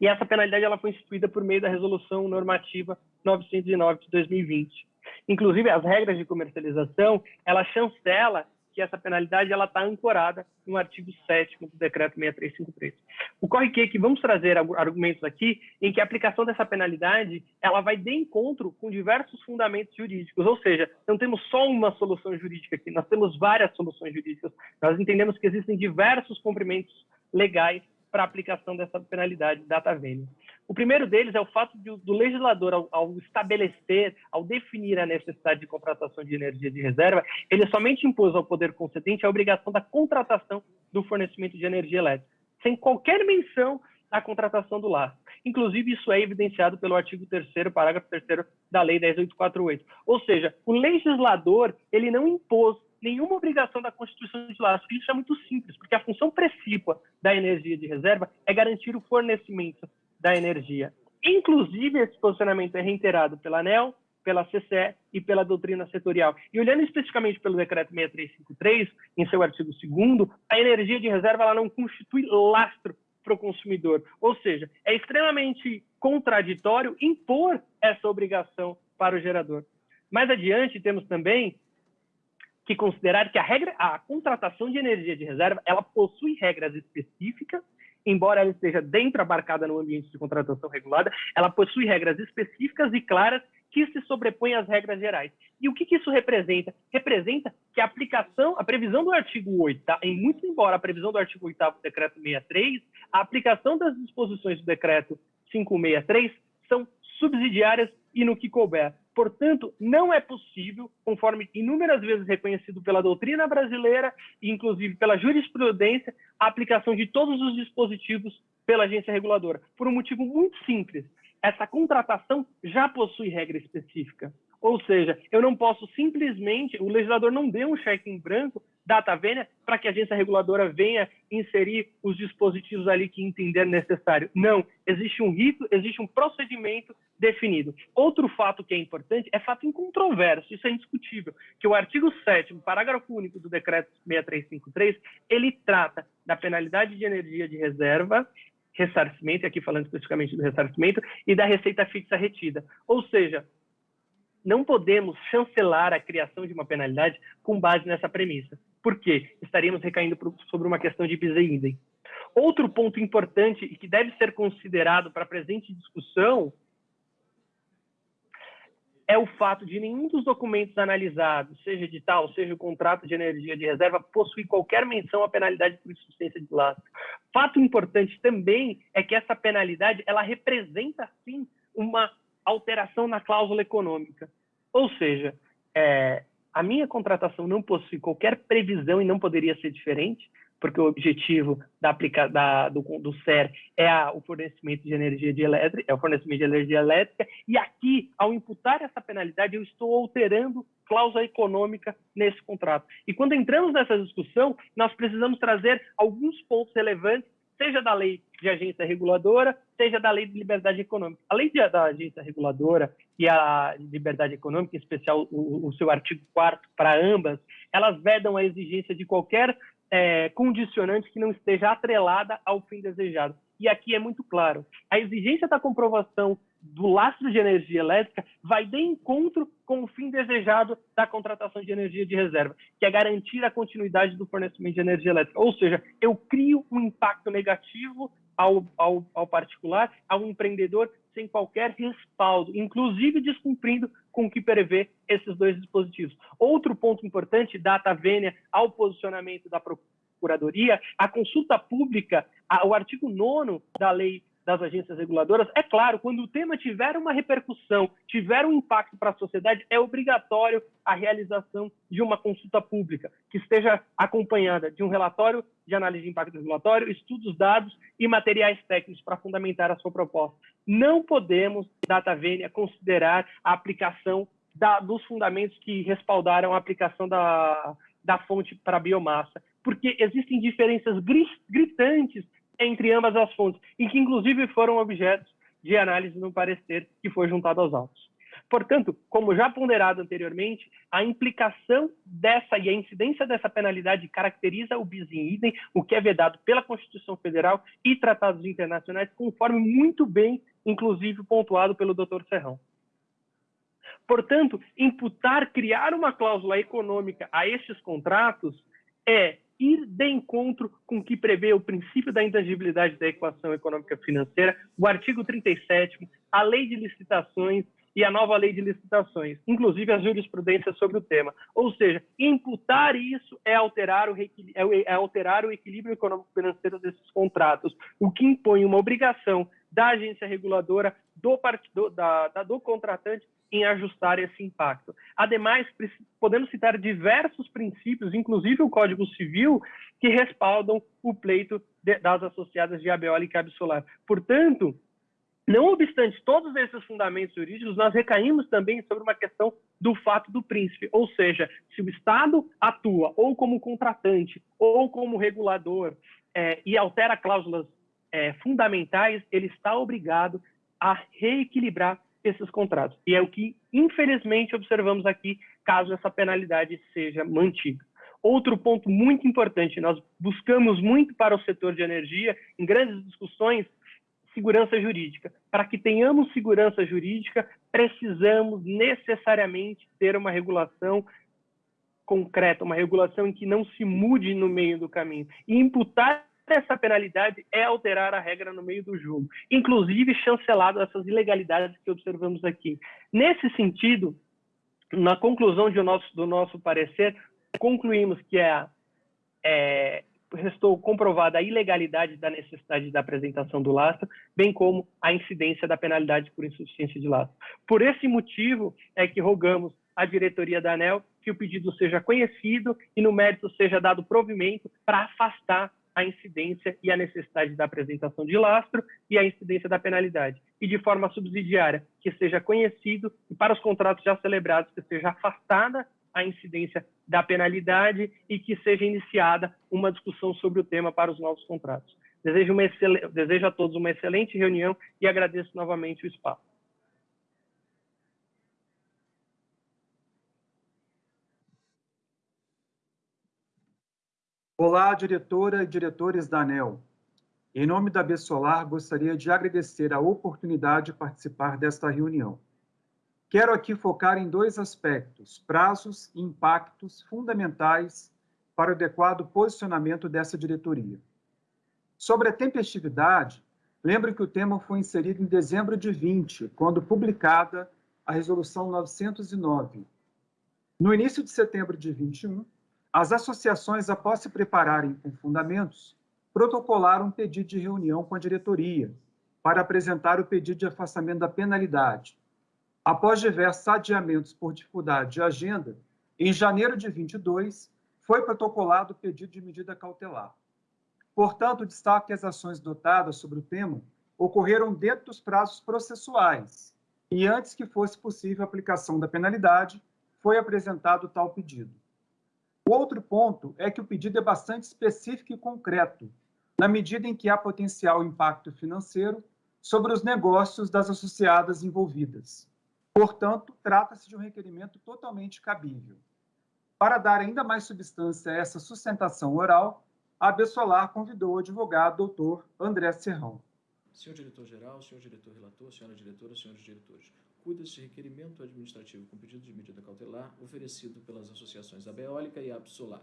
E essa penalidade ela foi instituída por meio da Resolução Normativa 909 de 2020. Inclusive, as regras de comercialização, ela chancela que essa penalidade ela está ancorada no artigo 7 do decreto 6353. Ocorre que, que vamos trazer argumentos aqui em que a aplicação dessa penalidade ela vai de encontro com diversos fundamentos jurídicos, ou seja, não temos só uma solução jurídica aqui, nós temos várias soluções jurídicas. Nós entendemos que existem diversos cumprimentos legais para aplicação dessa penalidade data vênia. O primeiro deles é o fato de, do legislador, ao, ao, estabelecer, ao definir a necessidade de contratação de energia de reserva, ele somente impôs ao poder concedente a obrigação da contratação do fornecimento de energia elétrica, sem qualquer menção à contratação do lar. Inclusive, isso é evidenciado pelo artigo 3 parágrafo 3 da Lei 10848. Ou seja, o legislador ele não impôs nenhuma obrigação da Constituição de laço. Isso é muito simples, porque a função precípua da energia de reserva é garantir o fornecimento da energia. Inclusive, esse posicionamento é reiterado pela ANEL, pela CCE e pela doutrina setorial. E olhando especificamente pelo decreto 6353, em seu artigo 2 a energia de reserva ela não constitui lastro para o consumidor. Ou seja, é extremamente contraditório impor essa obrigação para o gerador. Mais adiante, temos também que considerar que a regra, a contratação de energia de reserva, ela possui regras específicas, embora ela esteja dentro abarcada no ambiente de contratação regulada, ela possui regras específicas e claras que se sobrepõem às regras gerais. E o que, que isso representa? Representa que a aplicação, a previsão do artigo 8, em muito embora a previsão do artigo 8 do decreto 63, a aplicação das disposições do decreto 563 são subsidiárias e no que couber. Portanto, não é possível, conforme inúmeras vezes reconhecido pela doutrina brasileira e inclusive pela jurisprudência, a aplicação de todos os dispositivos pela agência reguladora, por um motivo muito simples. Essa contratação já possui regra específica. Ou seja, eu não posso simplesmente, o legislador não deu um cheque em branco data vênia para que a agência reguladora venha inserir os dispositivos ali que entender necessário. Não, existe um rito, existe um procedimento definido. Outro fato que é importante é fato incontroverso, isso é indiscutível, que o artigo 7 parágrafo único do decreto 6353, ele trata da penalidade de energia de reserva ressarcimento, aqui falando especificamente do ressarcimento, e da receita fixa retida. Ou seja, não podemos chancelar a criação de uma penalidade com base nessa premissa. Por quê? Estaríamos recaindo sobre uma questão de bis idem. Outro ponto importante e que deve ser considerado para a presente discussão é o fato de nenhum dos documentos analisados, seja edital, seja o contrato de energia de reserva, possuir qualquer menção à penalidade por insuficiência de lastro. Fato importante também é que essa penalidade ela representa, sim, uma alteração na cláusula econômica. Ou seja, é, a minha contratação não possui qualquer previsão e não poderia ser diferente, porque o objetivo da, da, do, do SER é a, o fornecimento de energia de elétrica, é o fornecimento de energia elétrica, e aqui, ao imputar essa penalidade, eu estou alterando cláusula econômica nesse contrato. E quando entramos nessa discussão, nós precisamos trazer alguns pontos relevantes seja da lei de agência reguladora, seja da lei de liberdade econômica. A lei de, da agência reguladora e a liberdade econômica, em especial o, o seu artigo 4 para ambas, elas vedam a exigência de qualquer é, condicionante que não esteja atrelada ao fim desejado. E aqui é muito claro, a exigência da comprovação do lastro de energia elétrica vai de encontro com o fim desejado da contratação de energia de reserva, que é garantir a continuidade do fornecimento de energia elétrica. Ou seja, eu crio um impacto negativo ao, ao, ao particular, ao empreendedor, sem qualquer respaldo, inclusive descumprindo com o que prevê esses dois dispositivos. Outro ponto importante, data vênia ao posicionamento da Procuradoria, a consulta pública, o artigo 9 da Lei das agências reguladoras, é claro, quando o tema tiver uma repercussão, tiver um impacto para a sociedade, é obrigatório a realização de uma consulta pública, que esteja acompanhada de um relatório de análise de impacto regulatório, estudos dados e materiais técnicos para fundamentar a sua proposta. Não podemos, data vênia, considerar a aplicação da, dos fundamentos que respaldaram a aplicação da, da fonte para a biomassa, porque existem diferenças gritantes entre ambas as fontes, e que inclusive foram objetos de análise no parecer que foi juntado aos autos. Portanto, como já ponderado anteriormente, a implicação dessa e a incidência dessa penalidade caracteriza o bis in idem, o que é vedado pela Constituição Federal e tratados internacionais, conforme muito bem, inclusive, pontuado pelo Dr. Serrão. Portanto, imputar, criar uma cláusula econômica a estes contratos é ir de encontro com o que prevê o princípio da intangibilidade da equação econômica financeira, o artigo 37, a lei de licitações e a nova lei de licitações, inclusive a jurisprudência sobre o tema. Ou seja, imputar isso é alterar o, é, é alterar o equilíbrio econômico-financeiro desses contratos, o que impõe uma obrigação da agência reguladora, do, da, da, do contratante, em ajustar esse impacto. Ademais, podemos citar diversos princípios, inclusive o Código Civil, que respaldam o pleito de, das associadas de abeólica e absolar. Portanto, não obstante todos esses fundamentos jurídicos, nós recaímos também sobre uma questão do fato do príncipe, ou seja, se o Estado atua ou como contratante ou como regulador é, e altera cláusulas é, fundamentais, ele está obrigado a reequilibrar esses contratos. E é o que, infelizmente, observamos aqui, caso essa penalidade seja mantida. Outro ponto muito importante, nós buscamos muito para o setor de energia, em grandes discussões, segurança jurídica. Para que tenhamos segurança jurídica, precisamos necessariamente ter uma regulação concreta, uma regulação em que não se mude no meio do caminho. E imputar essa penalidade é alterar a regra no meio do jogo, inclusive chancelado essas ilegalidades que observamos aqui. Nesse sentido, na conclusão nosso, do nosso parecer, concluímos que é, é restou comprovada a ilegalidade da necessidade da apresentação do lastro, bem como a incidência da penalidade por insuficiência de lastro. Por esse motivo é que rogamos à diretoria da ANEL que o pedido seja conhecido e no mérito seja dado provimento para afastar a incidência e a necessidade da apresentação de lastro e a incidência da penalidade. E de forma subsidiária, que seja conhecido e para os contratos já celebrados que seja afastada a incidência da penalidade e que seja iniciada uma discussão sobre o tema para os novos contratos. Desejo, Desejo a todos uma excelente reunião e agradeço novamente o espaço. Olá, diretora e diretores da ANEL. Em nome da Bessolar, gostaria de agradecer a oportunidade de participar desta reunião. Quero aqui focar em dois aspectos, prazos e impactos fundamentais para o adequado posicionamento dessa diretoria. Sobre a tempestividade, lembro que o tema foi inserido em dezembro de 20, quando publicada a Resolução 909. No início de setembro de 21, as associações, após se prepararem com fundamentos, protocolaram um pedido de reunião com a diretoria para apresentar o pedido de afastamento da penalidade, Após diversos adiamentos por dificuldade de agenda, em janeiro de 22, foi protocolado o pedido de medida cautelar. Portanto, destaco que as ações dotadas sobre o tema ocorreram dentro dos prazos processuais e antes que fosse possível a aplicação da penalidade, foi apresentado tal pedido. Outro ponto é que o pedido é bastante específico e concreto, na medida em que há potencial impacto financeiro sobre os negócios das associadas envolvidas. Portanto, trata-se de um requerimento totalmente cabível. Para dar ainda mais substância a essa sustentação oral, a Bessolar convidou o advogado doutor André Serrão. Senhor diretor-geral, senhor diretor-relator, senhora diretora, senhores diretores, cuida-se de requerimento administrativo com pedido de medida cautelar oferecido pelas associações Abeólica e Absolar.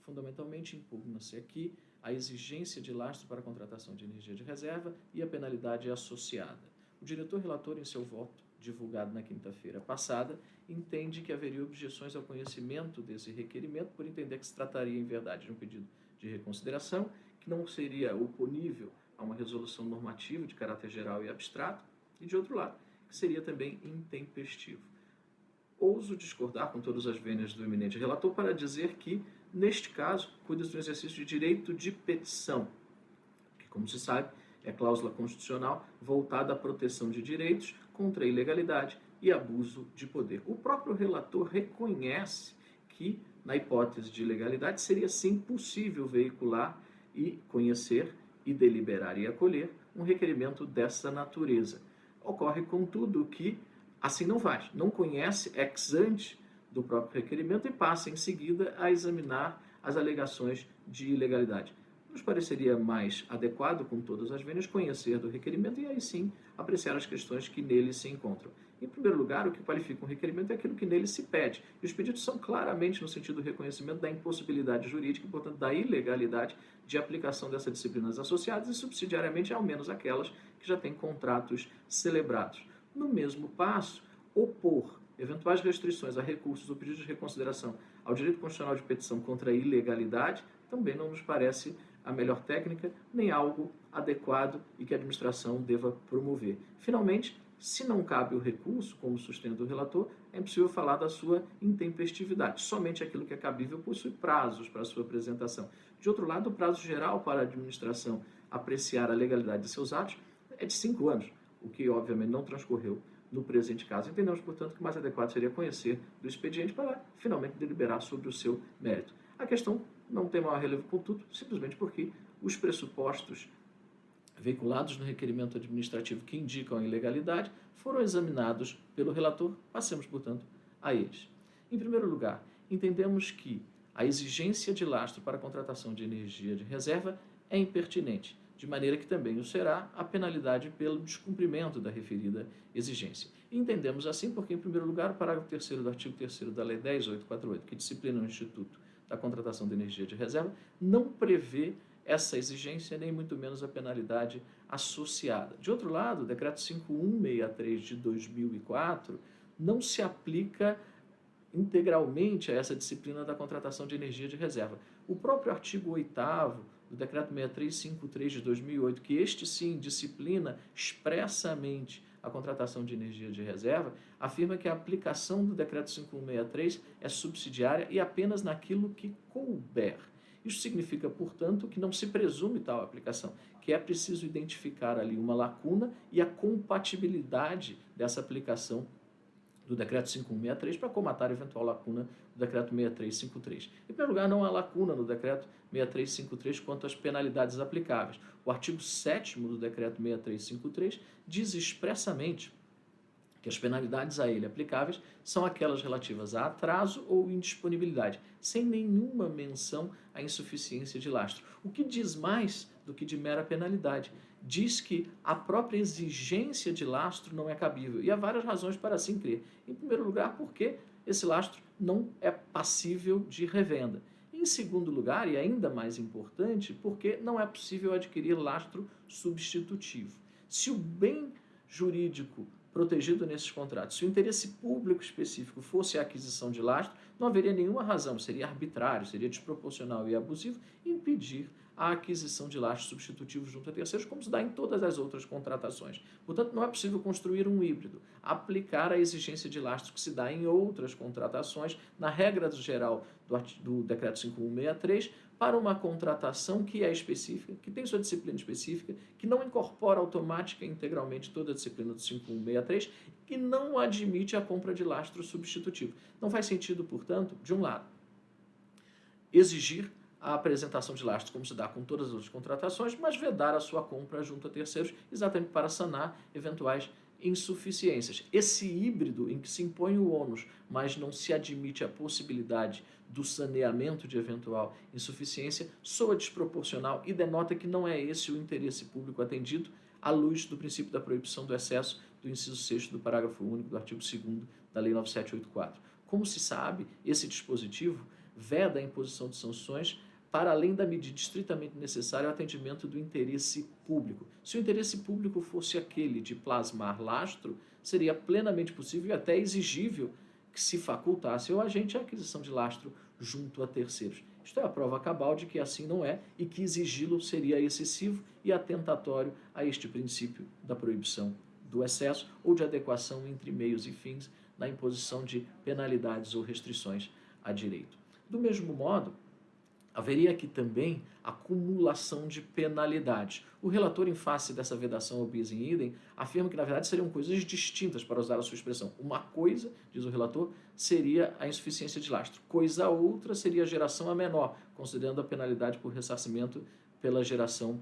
Fundamentalmente, impugna-se aqui a exigência de lastro para a contratação de energia de reserva e a penalidade associada. O diretor-relator, em seu voto, divulgado na quinta-feira passada, entende que haveria objeções ao conhecimento desse requerimento, por entender que se trataria, em verdade, de um pedido de reconsideração, que não seria oponível a uma resolução normativa de caráter geral e abstrato, e, de outro lado, seria também intempestivo. Ouso discordar com todas as vênias do eminente relator para dizer que, neste caso, cuida-se do exercício de direito de petição, que, como se sabe, é cláusula constitucional voltada à proteção de direitos contra a ilegalidade e abuso de poder. O próprio relator reconhece que, na hipótese de ilegalidade, seria sim possível veicular e conhecer e deliberar e acolher um requerimento dessa natureza. Ocorre, contudo, que assim não faz, não conhece ex ante do próprio requerimento e passa em seguida a examinar as alegações de ilegalidade nos pareceria mais adequado, com todas as vênias, conhecer do requerimento e aí sim apreciar as questões que nele se encontram. Em primeiro lugar, o que qualifica um requerimento é aquilo que nele se pede. E os pedidos são claramente no sentido do reconhecimento da impossibilidade jurídica e, portanto, da ilegalidade de aplicação dessas disciplinas associadas e, subsidiariamente, ao menos aquelas que já têm contratos celebrados. No mesmo passo, opor eventuais restrições a recursos ou pedidos de reconsideração ao direito constitucional de petição contra a ilegalidade também não nos parece a melhor técnica, nem algo adequado e que a administração deva promover. Finalmente, se não cabe o recurso, como sustenta o relator, é impossível falar da sua intempestividade. Somente aquilo que é cabível possui prazos para sua apresentação. De outro lado, o prazo geral para a administração apreciar a legalidade de seus atos é de cinco anos, o que obviamente não transcorreu no presente caso. Entendemos, portanto, que o mais adequado seria conhecer do expediente para finalmente deliberar sobre o seu mérito. A questão não tem maior relevo, contudo, simplesmente porque os pressupostos veiculados no requerimento administrativo que indicam a ilegalidade foram examinados pelo relator, passemos, portanto, a eles. Em primeiro lugar, entendemos que a exigência de lastro para a contratação de energia de reserva é impertinente, de maneira que também o será a penalidade pelo descumprimento da referida exigência. Entendemos assim porque, em primeiro lugar, o parágrafo 3 do artigo 3 da Lei 10.848, que disciplina o Instituto da Contratação de Energia de Reserva, não prevê essa exigência, nem muito menos a penalidade associada. De outro lado, o Decreto 5163 de 2004 não se aplica integralmente a essa disciplina da contratação de energia de reserva. O próprio artigo 8 do Decreto 6353 de 2008, que este sim disciplina expressamente a contratação de energia de reserva, afirma que a aplicação do Decreto 5163 é subsidiária e apenas naquilo que couber. Isso significa, portanto, que não se presume tal aplicação, que é preciso identificar ali uma lacuna e a compatibilidade dessa aplicação do decreto 5163 para comatar eventual lacuna do decreto 6353. Em primeiro lugar, não há lacuna no decreto 6353 quanto às penalidades aplicáveis. O artigo 7 do decreto 6353 diz expressamente que as penalidades a ele aplicáveis são aquelas relativas a atraso ou indisponibilidade, sem nenhuma menção à insuficiência de lastro. O que diz mais do que de mera penalidade? Diz que a própria exigência de lastro não é cabível, e há várias razões para assim crer. Em primeiro lugar, porque esse lastro não é passível de revenda. Em segundo lugar, e ainda mais importante, porque não é possível adquirir lastro substitutivo. Se o bem jurídico protegido nesses contratos. Se o interesse público específico fosse a aquisição de lastro, não haveria nenhuma razão, seria arbitrário, seria desproporcional e abusivo impedir a aquisição de lastros substitutivos junto a terceiros, como se dá em todas as outras contratações. Portanto, não é possível construir um híbrido, aplicar a exigência de lastro que se dá em outras contratações, na regra geral do, do Decreto 5163, para uma contratação que é específica, que tem sua disciplina específica, que não incorpora automática e integralmente toda a disciplina do 5163 e não admite a compra de lastro substitutivo. Não faz sentido, portanto, de um lado, exigir a apresentação de lastro, como se dá com todas as outras contratações, mas vedar a sua compra junto a terceiros, exatamente para sanar eventuais insuficiências. Esse híbrido em que se impõe o ônus, mas não se admite a possibilidade do saneamento de eventual insuficiência, soa desproporcional e denota que não é esse o interesse público atendido à luz do princípio da proibição do excesso do inciso 6 do parágrafo único do artigo 2 da Lei 9784. Como se sabe, esse dispositivo veda a imposição de sanções para além da medida estritamente necessária ao atendimento do interesse público. Se o interesse público fosse aquele de plasmar lastro, seria plenamente possível e até exigível que se facultasse ao agente a aquisição de lastro junto a terceiros. Isto é a prova cabal de que assim não é e que exigi-lo seria excessivo e atentatório a este princípio da proibição do excesso ou de adequação entre meios e fins na imposição de penalidades ou restrições a direito. Do mesmo modo, haveria aqui também acumulação de penalidades. O relator, em face dessa vedação ao bis in idem, afirma que, na verdade, seriam coisas distintas, para usar a sua expressão. Uma coisa, diz o relator, seria a insuficiência de lastro. Coisa outra seria a geração a menor, considerando a penalidade por ressarcimento pela geração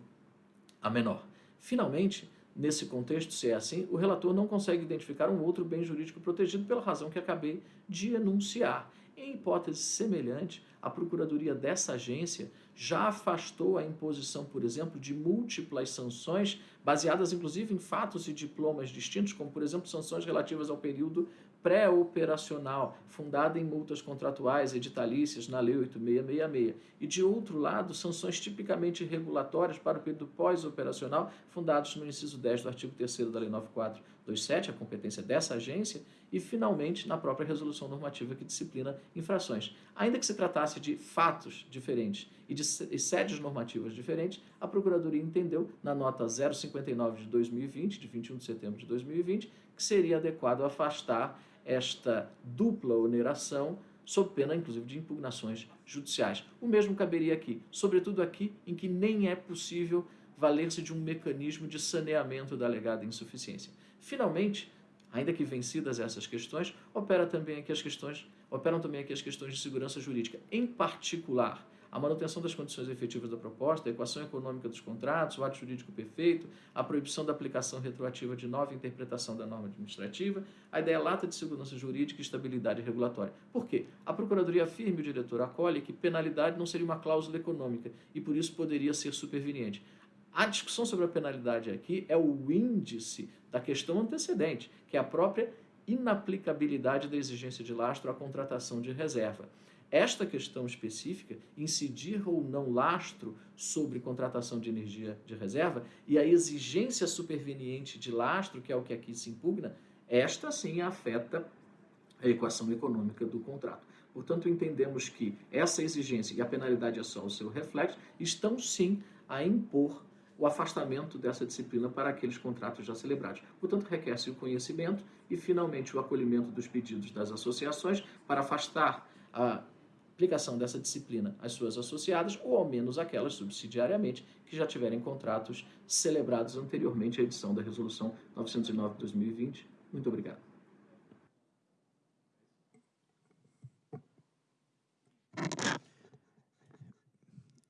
a menor. Finalmente, nesse contexto, se é assim, o relator não consegue identificar um outro bem jurídico protegido pela razão que acabei de enunciar. Em hipótese semelhante, a procuradoria dessa agência já afastou a imposição, por exemplo, de múltiplas sanções, baseadas inclusive em fatos e diplomas distintos, como, por exemplo, sanções relativas ao período pré-operacional, fundada em multas contratuais editalícias na Lei 8666, e de outro lado, sanções tipicamente regulatórias para o período pós-operacional, fundados no inciso 10 do artigo 3 da Lei 9427, a competência dessa agência, e finalmente na própria resolução normativa que disciplina infrações. Ainda que se tratasse de fatos diferentes e de sedes normativas diferentes, a Procuradoria entendeu, na nota 059 de 2020, de 21 de setembro de 2020, que seria adequado afastar esta dupla oneração, sob pena, inclusive, de impugnações judiciais. O mesmo caberia aqui, sobretudo aqui em que nem é possível valer-se de um mecanismo de saneamento da alegada insuficiência. Finalmente, ainda que vencidas essas questões, opera também aqui as questões, operam também aqui as questões de segurança jurídica, em particular a manutenção das condições efetivas da proposta, a equação econômica dos contratos, o ato jurídico perfeito, a proibição da aplicação retroativa de nova interpretação da norma administrativa, a ideia lata de segurança jurídica e estabilidade regulatória. Por quê? A Procuradoria afirma e o diretor acolhe que penalidade não seria uma cláusula econômica e por isso poderia ser superveniente. A discussão sobre a penalidade aqui é o índice da questão antecedente, que é a própria inaplicabilidade da exigência de lastro à contratação de reserva. Esta questão específica, incidir ou não lastro sobre contratação de energia de reserva e a exigência superveniente de lastro, que é o que aqui se impugna, esta sim afeta a equação econômica do contrato. Portanto, entendemos que essa exigência e a penalidade é só o seu reflexo, estão sim a impor o afastamento dessa disciplina para aqueles contratos já celebrados. Portanto, requer-se o conhecimento e, finalmente, o acolhimento dos pedidos das associações para afastar a aplicação dessa disciplina às suas associadas ou ao menos aquelas subsidiariamente que já tiverem contratos celebrados anteriormente à edição da Resolução 909 de 2020. Muito obrigado.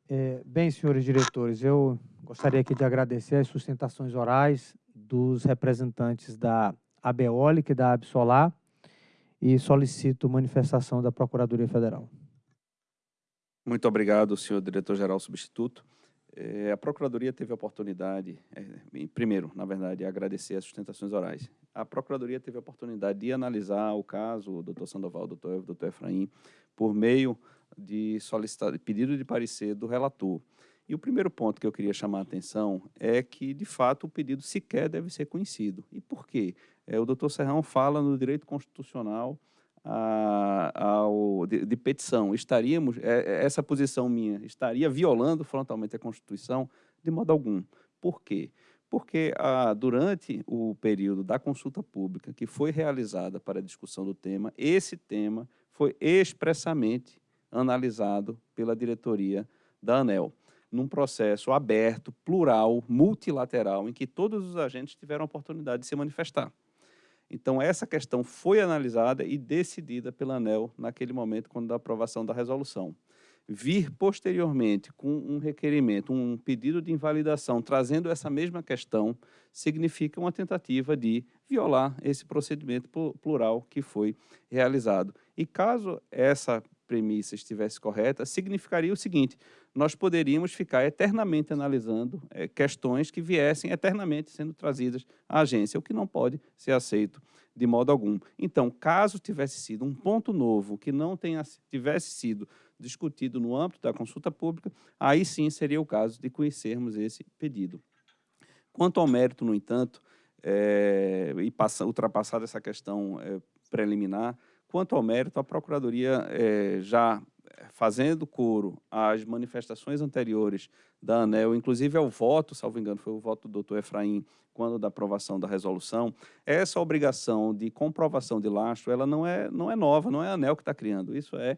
É, bem, senhores diretores, eu gostaria aqui de agradecer as sustentações orais dos representantes da ABEOLIC e da ABSOLAR e solicito manifestação da Procuradoria Federal. Muito obrigado, senhor diretor-geral substituto. É, a Procuradoria teve a oportunidade, é, primeiro, na verdade, agradecer as sustentações orais. A Procuradoria teve a oportunidade de analisar o caso, o doutor Sandoval, doutor Evo, doutor Efraim, por meio de pedido de parecer do relator. E o primeiro ponto que eu queria chamar a atenção é que, de fato, o pedido sequer deve ser conhecido. E por quê? É, o doutor Serrão fala no direito constitucional a, ao, de, de, petição, estaríamos, é, é, essa posição minha, estaria violando frontalmente a Constituição? De modo algum. Por quê? Porque ah, durante o período da consulta pública que foi realizada para a discussão do tema, esse tema foi expressamente analisado pela diretoria da ANEL, num processo aberto, plural, multilateral, em que todos os agentes tiveram a oportunidade de se manifestar. Então, essa questão foi analisada e decidida pela ANEL naquele momento, quando da aprovação da resolução. Vir posteriormente com um requerimento, um pedido de invalidação, trazendo essa mesma questão, significa uma tentativa de violar esse procedimento plural que foi realizado. E caso essa premissa estivesse correta, significaria o seguinte, nós poderíamos ficar eternamente analisando é, questões que viessem eternamente sendo trazidas à agência, o que não pode ser aceito de modo algum. Então, caso tivesse sido um ponto novo que não tenha, tivesse sido discutido no âmbito da consulta pública, aí sim seria o caso de conhecermos esse pedido. Quanto ao mérito, no entanto, é, e passa, ultrapassada essa questão é, preliminar, quanto ao mérito, a Procuradoria é, já fazendo coro às manifestações anteriores da ANEL, inclusive ao voto, salvo engano, foi o voto do doutor Efraim, quando da aprovação da resolução, essa obrigação de comprovação de lastro, ela não é, não é nova, não é a ANEL que está criando, isso é,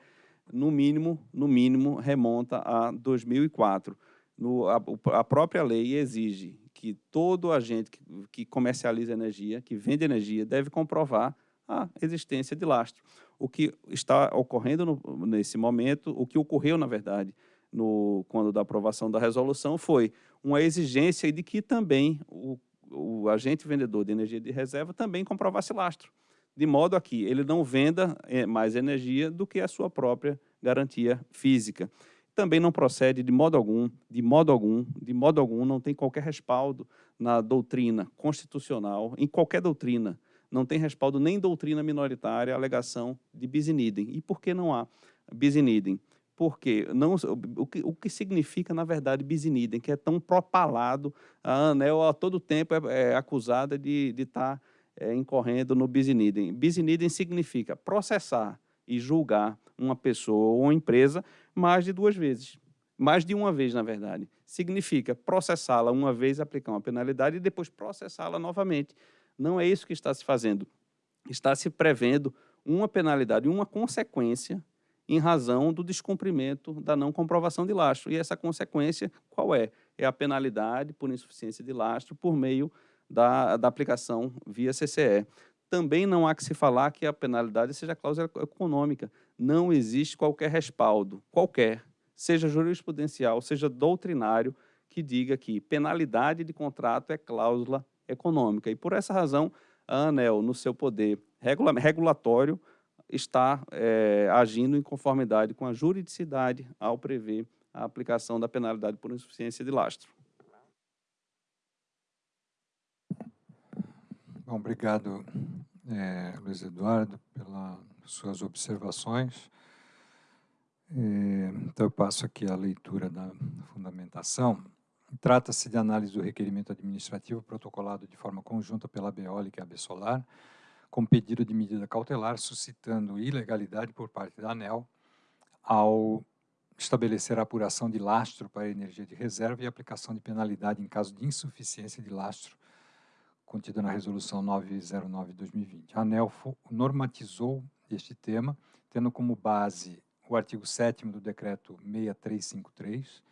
no mínimo, no mínimo, remonta a 2004. No, a, a própria lei exige que todo agente que, que comercializa energia, que vende energia, deve comprovar a existência de lastro. O que está ocorrendo no, nesse momento, o que ocorreu, na verdade, no, quando da aprovação da resolução, foi uma exigência de que também o, o agente vendedor de energia de reserva também comprovasse lastro, de modo a que ele não venda eh, mais energia do que a sua própria garantia física. Também não procede de modo algum, de modo algum, de modo algum, não tem qualquer respaldo na doutrina constitucional, em qualquer doutrina não tem respaldo nem doutrina minoritária a alegação de bis. E por que não há bis? Porque não, o, que, o que significa, na verdade, bis que é tão propalado, a ANEL a todo tempo é, é acusada de estar tá, é, incorrendo no bis in significa processar e julgar uma pessoa ou uma empresa mais de duas vezes. Mais de uma vez, na verdade. Significa processá-la uma vez, aplicar uma penalidade e depois processá-la novamente. Não é isso que está se fazendo. Está se prevendo uma penalidade, uma consequência em razão do descumprimento da não comprovação de lastro. E essa consequência, qual é? É a penalidade por insuficiência de lastro por meio da, da aplicação via CCE. Também não há que se falar que a penalidade seja cláusula econômica. Não existe qualquer respaldo, qualquer, seja jurisprudencial, seja doutrinário, que diga que penalidade de contrato é cláusula econômica. E por essa razão, a ANEL, no seu poder regula regulatório, está é, agindo em conformidade com a juridicidade ao prever a aplicação da penalidade por insuficiência de lastro. Bom, obrigado, é, Luiz Eduardo, pelas suas observações. É, então, eu passo aqui a leitura da fundamentação. Trata-se de análise do requerimento administrativo protocolado de forma conjunta pela Beólica e a Bessolar, com pedido de medida cautelar suscitando ilegalidade por parte da ANEL ao estabelecer a apuração de lastro para energia de reserva e aplicação de penalidade em caso de insuficiência de lastro contida na resolução 909 de 2020. A ANEL normatizou este tema, tendo como base o artigo 7 do decreto 6353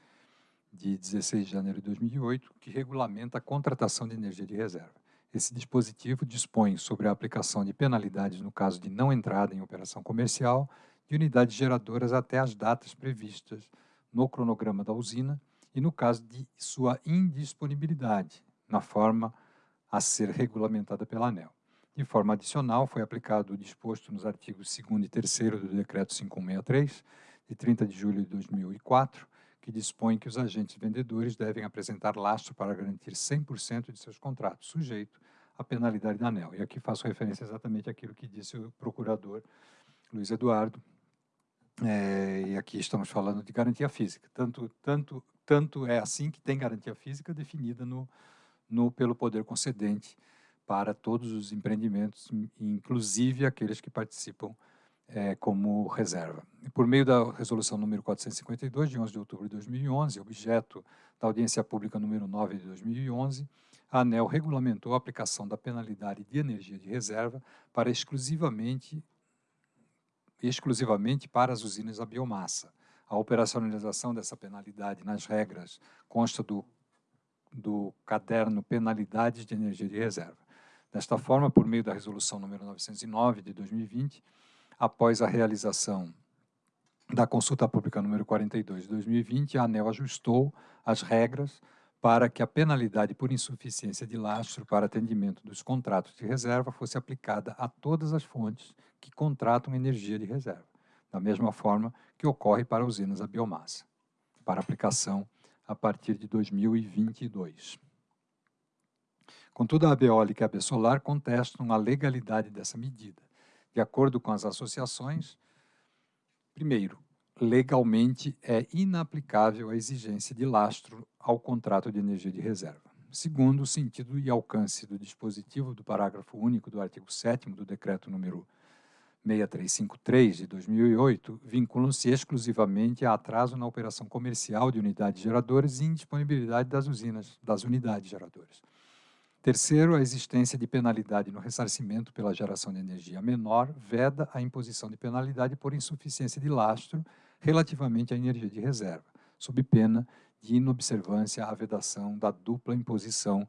de 16 de janeiro de 2008, que regulamenta a contratação de energia de reserva. Esse dispositivo dispõe sobre a aplicação de penalidades no caso de não entrada em operação comercial de unidades geradoras até as datas previstas no cronograma da usina e no caso de sua indisponibilidade, na forma a ser regulamentada pela ANEL. De forma adicional, foi aplicado o disposto nos artigos 2 e 3 do Decreto 5163, de 30 de julho de 2004, que dispõe que os agentes vendedores devem apresentar lastro para garantir 100% de seus contratos, sujeito à penalidade da ANEL. E aqui faço referência exatamente àquilo que disse o procurador Luiz Eduardo, é, e aqui estamos falando de garantia física. Tanto, tanto, tanto é assim que tem garantia física definida no, no, pelo poder concedente para todos os empreendimentos, inclusive aqueles que participam é, como reserva. Por meio da resolução número 452, de 11 de outubro de 2011, objeto da audiência pública número 9 de 2011, a ANEL regulamentou a aplicação da penalidade de energia de reserva para exclusivamente, exclusivamente para as usinas a biomassa. A operacionalização dessa penalidade nas regras consta do, do caderno Penalidades de Energia de Reserva. Desta forma, por meio da resolução número 909 de 2020, após a realização da consulta pública número 42 de 2020, a ANEL ajustou as regras para que a penalidade por insuficiência de lastro para atendimento dos contratos de reserva fosse aplicada a todas as fontes que contratam energia de reserva, da mesma forma que ocorre para usinas a biomassa, para aplicação a partir de 2022. Contudo, a Abeólica e a Besolar contestam a legalidade dessa medida, de acordo com as associações, primeiro, legalmente é inaplicável a exigência de lastro ao contrato de energia de reserva. Segundo, o sentido e alcance do dispositivo do parágrafo único do artigo 7 do decreto número 6353 de 2008 vinculam-se exclusivamente a atraso na operação comercial de unidades geradoras e indisponibilidade das usinas, das unidades geradoras. Terceiro, a existência de penalidade no ressarcimento pela geração de energia menor veda a imposição de penalidade por insuficiência de lastro relativamente à energia de reserva, sob pena de inobservância à vedação da dupla imposição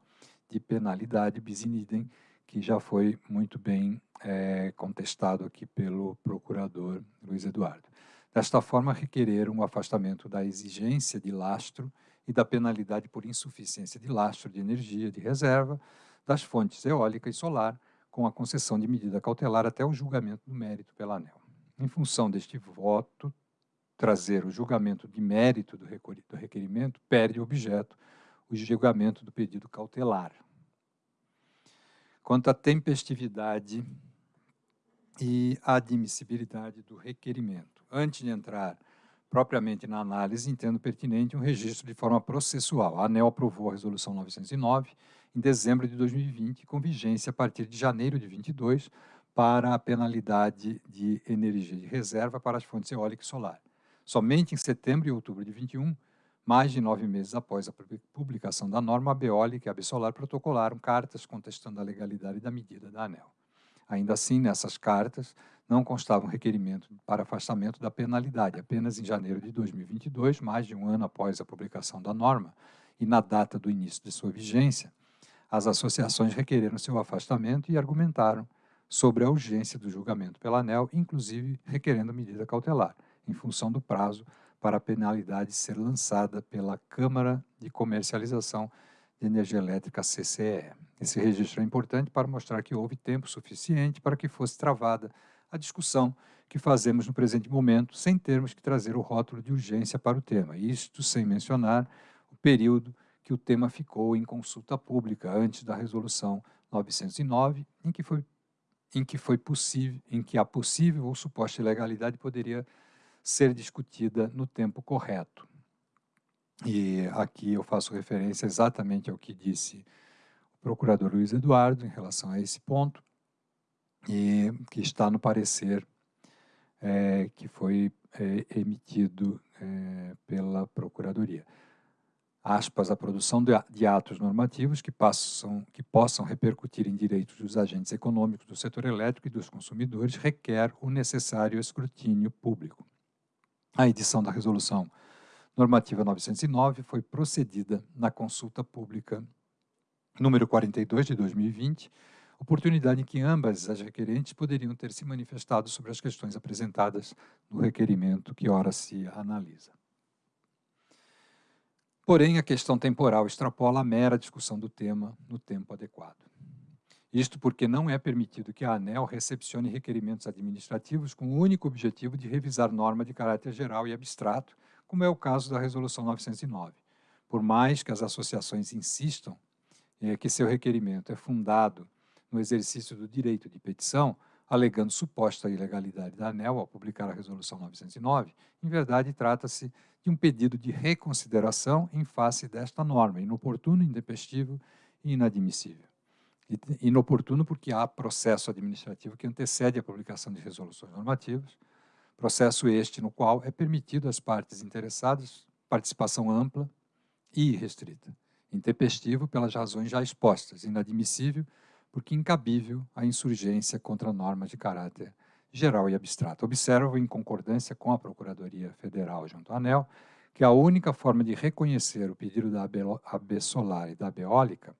de penalidade bis in idem, que já foi muito bem é, contestado aqui pelo procurador Luiz Eduardo. Desta forma, requereram o afastamento da exigência de lastro e da penalidade por insuficiência de lastro de energia de reserva das fontes eólica e solar, com a concessão de medida cautelar até o julgamento do mérito pela ANEL. Em função deste voto, trazer o julgamento de mérito do requerimento perde objeto, o julgamento do pedido cautelar. quanto à tempestividade e admissibilidade do requerimento. Antes de entrar propriamente na análise, entendo pertinente um registro de forma processual. A ANEL aprovou a Resolução 909 em dezembro de 2020, com vigência a partir de janeiro de 22, para a penalidade de energia de reserva para as fontes eólica e solar. Somente em setembro e outubro de 21, mais de nove meses após a publicação da norma, a Beólica e a Absolar protocolaram cartas contestando a legalidade da medida da ANEL. Ainda assim, nessas cartas, não constava um requerimento para afastamento da penalidade. Apenas em janeiro de 2022, mais de um ano após a publicação da norma e na data do início de sua vigência, as associações requereram seu afastamento e argumentaram sobre a urgência do julgamento pela ANEL, inclusive requerendo medida cautelar, em função do prazo para a penalidade ser lançada pela Câmara de Comercialização de Energia Elétrica, CCE. Esse registro é importante para mostrar que houve tempo suficiente para que fosse travada a discussão que fazemos no presente momento, sem termos que trazer o rótulo de urgência para o tema, isto sem mencionar o período que o tema ficou em consulta pública antes da resolução 909, em que foi em que foi possível, em que a possível ou suposta ilegalidade poderia ser discutida no tempo correto. E aqui eu faço referência exatamente ao que disse o procurador Luiz Eduardo em relação a esse ponto, e que está no parecer é, que foi é, emitido é, pela Procuradoria. Aspas, a produção de atos normativos que, passam, que possam repercutir em direitos dos agentes econômicos do setor elétrico e dos consumidores requer o necessário escrutínio público. A edição da Resolução Normativa 909 foi procedida na consulta pública número 42 de 2020, oportunidade em que ambas as requerentes poderiam ter se manifestado sobre as questões apresentadas no requerimento que ora se analisa. Porém, a questão temporal extrapola a mera discussão do tema no tempo adequado. Isto porque não é permitido que a ANEL recepcione requerimentos administrativos com o único objetivo de revisar norma de caráter geral e abstrato, como é o caso da Resolução 909. Por mais que as associações insistam é, que seu requerimento é fundado no exercício do direito de petição, alegando suposta ilegalidade da ANEL ao publicar a Resolução 909, em verdade trata-se de um pedido de reconsideração em face desta norma, inoportuno, intempestivo e inadmissível. Inoportuno porque há processo administrativo que antecede a publicação de resoluções normativas, processo este no qual é permitido às partes interessadas participação ampla e restrita, intempestivo pelas razões já expostas, inadmissível porque incabível a insurgência contra normas de caráter geral e abstrato. Observo, em concordância com a Procuradoria Federal junto à ANEL, que a única forma de reconhecer o pedido da AB Solar e da Beólica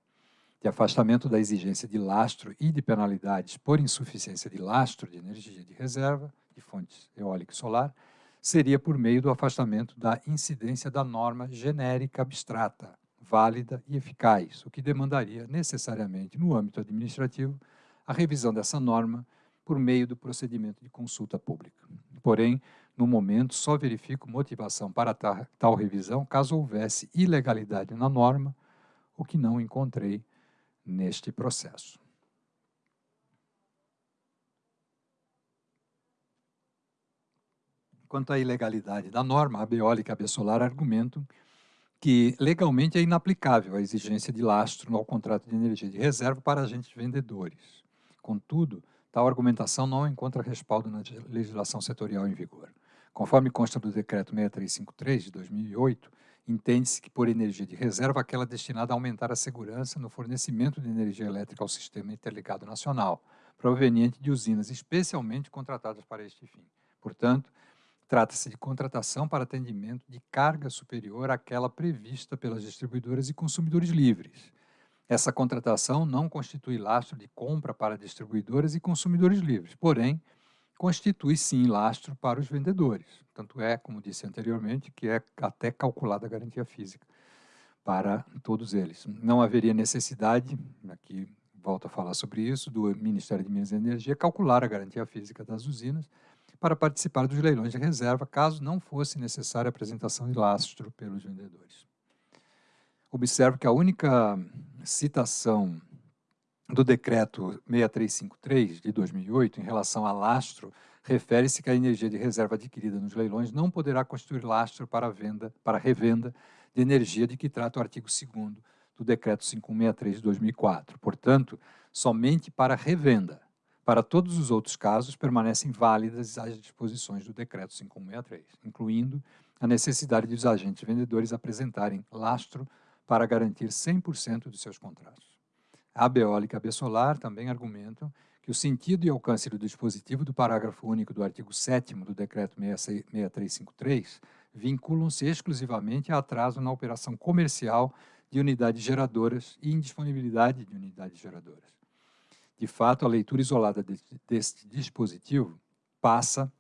de afastamento da exigência de lastro e de penalidades por insuficiência de lastro de energia de reserva de fontes eólica e solar, seria por meio do afastamento da incidência da norma genérica abstrata, válida e eficaz, o que demandaria necessariamente, no âmbito administrativo, a revisão dessa norma por meio do procedimento de consulta pública. Porém, no momento, só verifico motivação para tal revisão caso houvesse ilegalidade na norma, o que não encontrei neste processo. Quanto à ilegalidade da norma, a Beólica e a Bessolar argumentam que legalmente é inaplicável a exigência de lastro ao contrato de energia de reserva para agentes vendedores. Contudo, tal argumentação não encontra respaldo na legislação setorial em vigor. Conforme consta do Decreto 6353 de 2008, Entende-se que por energia de reserva aquela destinada a aumentar a segurança no fornecimento de energia elétrica ao sistema interligado nacional, proveniente de usinas especialmente contratadas para este fim. Portanto, trata-se de contratação para atendimento de carga superior àquela prevista pelas distribuidoras e consumidores livres. Essa contratação não constitui lastro de compra para distribuidoras e consumidores livres, porém, constitui sim lastro para os vendedores. Tanto é, como disse anteriormente, que é até calculada a garantia física para todos eles. Não haveria necessidade, aqui volto a falar sobre isso, do Ministério de Minas e Energia calcular a garantia física das usinas para participar dos leilões de reserva, caso não fosse necessária a apresentação de lastro pelos vendedores. Observo que a única citação do decreto 6353 de 2008 em relação a lastro refere-se que a energia de reserva adquirida nos leilões não poderá constituir lastro para venda, para revenda de energia de que trata o artigo 2 do decreto 5163 de 2004. Portanto, somente para revenda. Para todos os outros casos, permanecem válidas as disposições do decreto 5163, incluindo a necessidade de os agentes vendedores apresentarem lastro para garantir 100% dos seus contratos. A Beólica e a Bessolar também argumentam que o sentido e alcance do dispositivo do parágrafo único do artigo 7 do Decreto 6353 vinculam-se exclusivamente a atraso na operação comercial de unidades geradoras e indisponibilidade de unidades geradoras. De fato, a leitura isolada deste dispositivo passa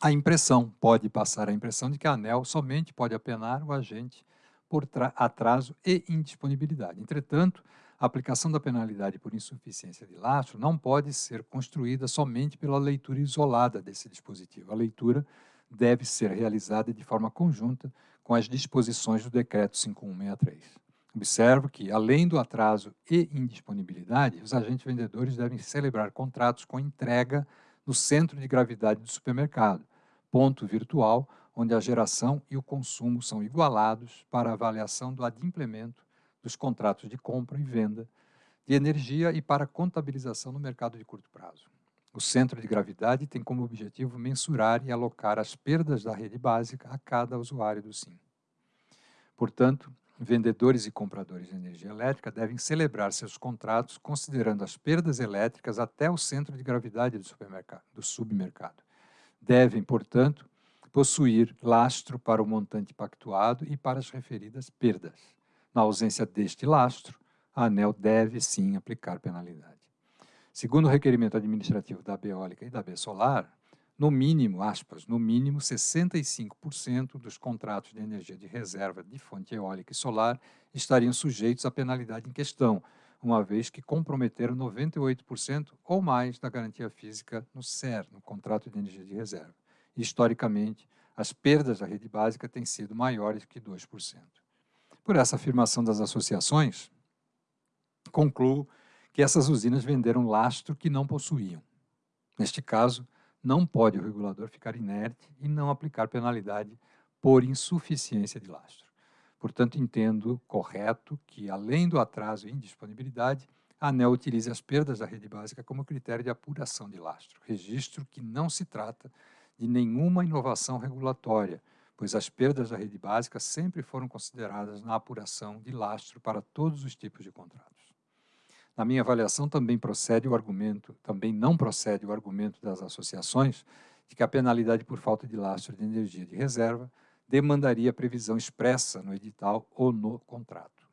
a impressão, pode passar a impressão de que a ANEL somente pode apenar o agente por atraso e indisponibilidade. Entretanto, a aplicação da penalidade por insuficiência de lastro não pode ser construída somente pela leitura isolada desse dispositivo. A leitura deve ser realizada de forma conjunta com as disposições do Decreto 5163. Observo que, além do atraso e indisponibilidade, os agentes vendedores devem celebrar contratos com entrega no centro de gravidade do supermercado, ponto virtual onde a geração e o consumo são igualados para avaliação do adimplemento dos contratos de compra e venda de energia e para contabilização no mercado de curto prazo. O centro de gravidade tem como objetivo mensurar e alocar as perdas da rede básica a cada usuário do SIM. Portanto, vendedores e compradores de energia elétrica devem celebrar seus contratos considerando as perdas elétricas até o centro de gravidade do, supermercado, do submercado. Devem, portanto, possuir lastro para o montante pactuado e para as referidas perdas. Na ausência deste lastro, a ANEL deve sim aplicar penalidade. Segundo o requerimento administrativo da Beólica e da Solar, no mínimo, aspas, no mínimo 65% dos contratos de energia de reserva de fonte eólica e solar estariam sujeitos à penalidade em questão, uma vez que comprometeram 98% ou mais da garantia física no CER, no contrato de energia de reserva. Historicamente, as perdas da rede básica têm sido maiores que 2%. Por essa afirmação das associações, concluo que essas usinas venderam lastro que não possuíam. Neste caso, não pode o regulador ficar inerte e não aplicar penalidade por insuficiência de lastro. Portanto, entendo correto que, além do atraso e indisponibilidade, a ANEL utilize as perdas da rede básica como critério de apuração de lastro, registro que não se trata de nenhuma inovação regulatória, pois as perdas da rede básica sempre foram consideradas na apuração de lastro para todos os tipos de contratos. Na minha avaliação, também procede o argumento, também não procede o argumento das associações de que a penalidade por falta de lastro de energia de reserva demandaria previsão expressa no edital ou no contrato.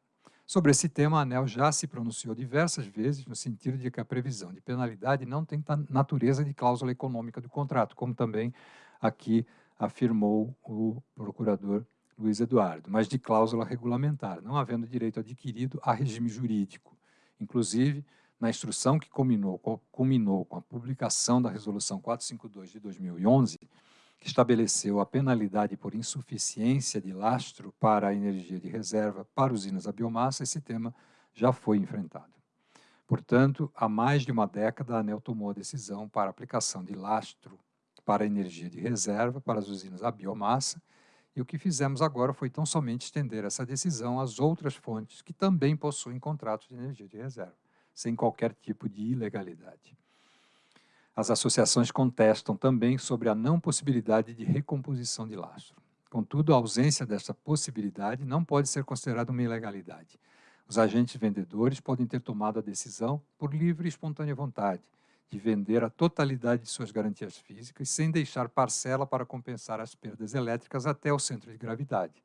Sobre esse tema, a ANEL já se pronunciou diversas vezes no sentido de que a previsão de penalidade não tem natureza de cláusula econômica do contrato, como também aqui afirmou o procurador Luiz Eduardo, mas de cláusula regulamentar, não havendo direito adquirido a regime jurídico. Inclusive, na instrução que culminou, culminou com a publicação da Resolução 452 de 2011, que estabeleceu a penalidade por insuficiência de lastro para a energia de reserva para usinas a biomassa, esse tema já foi enfrentado. Portanto, há mais de uma década, a ANEL tomou a decisão para a aplicação de lastro para energia de reserva para as usinas a biomassa, e o que fizemos agora foi tão somente estender essa decisão às outras fontes que também possuem contratos de energia de reserva, sem qualquer tipo de ilegalidade. As associações contestam também sobre a não possibilidade de recomposição de lastro. Contudo, a ausência dessa possibilidade não pode ser considerada uma ilegalidade. Os agentes vendedores podem ter tomado a decisão por livre e espontânea vontade, de vender a totalidade de suas garantias físicas sem deixar parcela para compensar as perdas elétricas até o centro de gravidade.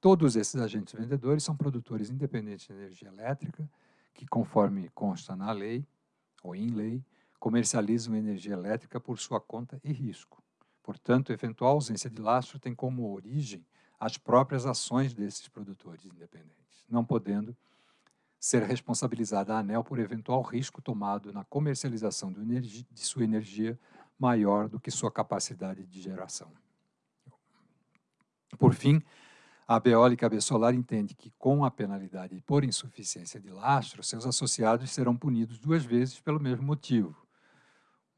Todos esses agentes vendedores são produtores independentes de energia elétrica, que, conforme consta na lei, ou em lei, comercializam energia elétrica por sua conta e risco. Portanto, eventual ausência de lastro tem como origem as próprias ações desses produtores independentes, não podendo ser responsabilizada a ANEL por eventual risco tomado na comercialização de sua energia maior do que sua capacidade de geração. Por fim, A Beólica e a Besolar entende que, com a penalidade por insuficiência de lastro, seus associados serão punidos duas vezes pelo mesmo motivo.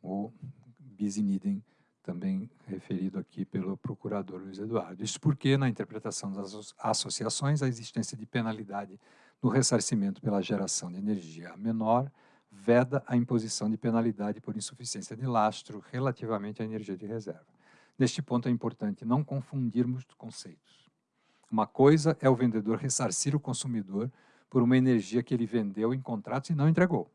O bis in idem, também referido aqui pelo procurador Luiz Eduardo. Isso porque, na interpretação das associações, a existência de penalidade no ressarcimento pela geração de energia menor veda a imposição de penalidade por insuficiência de lastro relativamente à energia de reserva. Neste ponto é importante não confundirmos conceitos. Uma coisa é o vendedor ressarcir o consumidor por uma energia que ele vendeu em contratos e não entregou.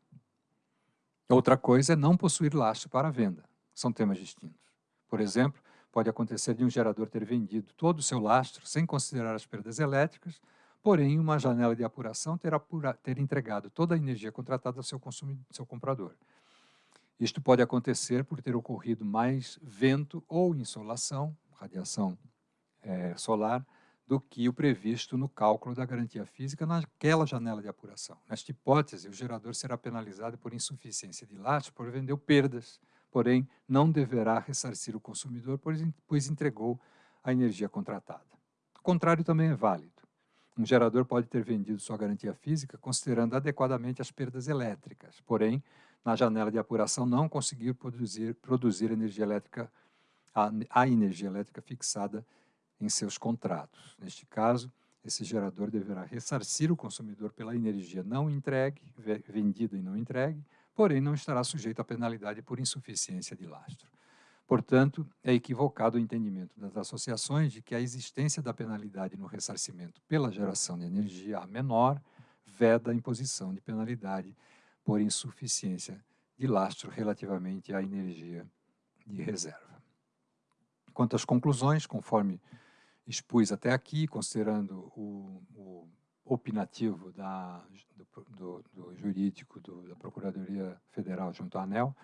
Outra coisa é não possuir lastro para venda. São temas distintos. Por exemplo, pode acontecer de um gerador ter vendido todo o seu lastro sem considerar as perdas elétricas, porém, uma janela de apuração ter, apura, ter entregado toda a energia contratada ao seu, seu comprador. Isto pode acontecer por ter ocorrido mais vento ou insolação, radiação é, solar, do que o previsto no cálculo da garantia física naquela janela de apuração. Nesta hipótese, o gerador será penalizado por insuficiência de lastro por vender perdas, porém não deverá ressarcir o consumidor, pois entregou a energia contratada. O contrário também é válido. Um gerador pode ter vendido sua garantia física considerando adequadamente as perdas elétricas, porém, na janela de apuração não conseguir produzir, produzir energia elétrica, a, a energia elétrica fixada em seus contratos. Neste caso, esse gerador deverá ressarcir o consumidor pela energia não entregue, vendida e não entregue, porém não estará sujeito à penalidade por insuficiência de lastro. Portanto, é equivocado o entendimento das associações de que a existência da penalidade no ressarcimento pela geração de energia a menor veda a imposição de penalidade por insuficiência de lastro relativamente à energia de reserva. Quanto às conclusões, conforme expus até aqui, considerando o, o opinativo da, do, do, do jurídico do, da Procuradoria Federal junto à ANEL,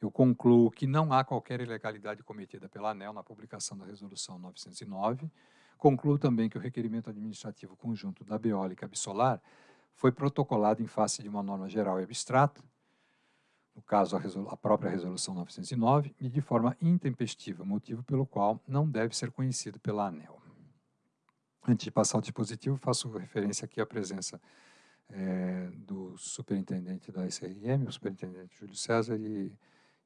eu concluo que não há qualquer ilegalidade cometida pela ANEL na publicação da Resolução 909. Concluo também que o requerimento administrativo conjunto da Beólica Absolar foi protocolado em face de uma norma geral e abstrata, no caso a, a, própria Resolução 909, e de forma intempestiva, motivo pelo qual não deve ser conhecido pela ANEL. Antes de passar ao dispositivo, faço referência aqui à presença é, do superintendente da SRM, o superintendente Júlio César, e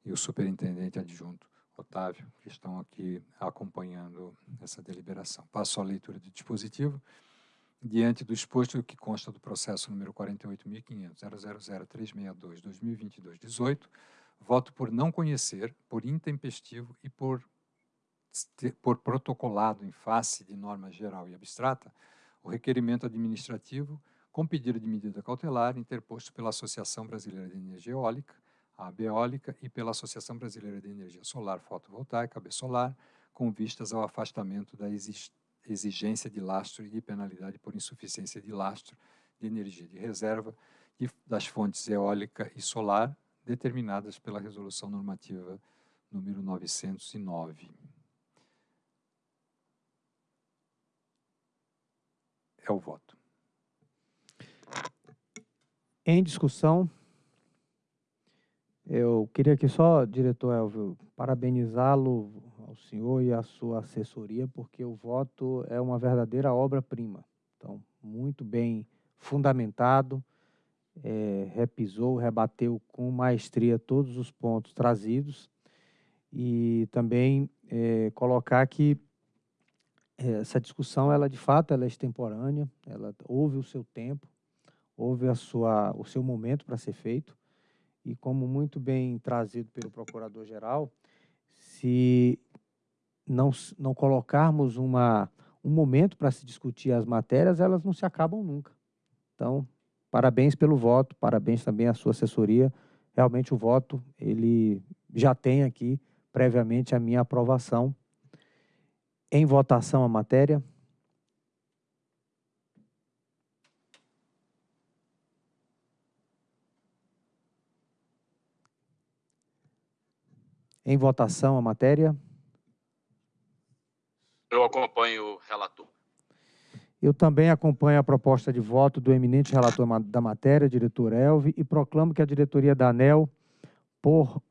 e o superintendente adjunto, Otávio, que estão aqui acompanhando essa deliberação. Passo à leitura do dispositivo. Diante do exposto que consta do processo número 48.500.000.362.2022-18, voto por não conhecer, por intempestivo e por, por protocolado em face de norma geral e abstrata, o requerimento administrativo com pedido de medida cautelar interposto pela Associação Brasileira de Energia Eólica, a Beólica e pela Associação Brasileira de Energia Solar Fotovoltaica, ABSolar, com vistas ao afastamento da exigência de lastro e de penalidade por insuficiência de lastro de energia de reserva e das fontes eólica e solar determinadas pela Resolução Normativa número 909. É o voto. Em discussão, eu queria aqui só, diretor Elvio, parabenizá-lo ao senhor e à sua assessoria, porque o voto é uma verdadeira obra-prima. Então, muito bem fundamentado, é, repisou, rebateu com maestria todos os pontos trazidos e também é, colocar que essa discussão, ela de fato, ela é extemporânea, ela houve o seu tempo, houve a sua, o seu momento para ser feito e como muito bem trazido pelo Procurador-Geral, se não, não colocarmos uma, um momento para se discutir as matérias, elas não se acabam nunca. Então, parabéns pelo voto, parabéns também à sua assessoria. Realmente o voto, ele já tem aqui previamente a minha aprovação. Em votação a matéria. Em votação a matéria. Eu acompanho o relator. Eu também acompanho a proposta de voto do eminente relator da matéria, diretor Elvi, e proclamo que a diretoria da ANEL, por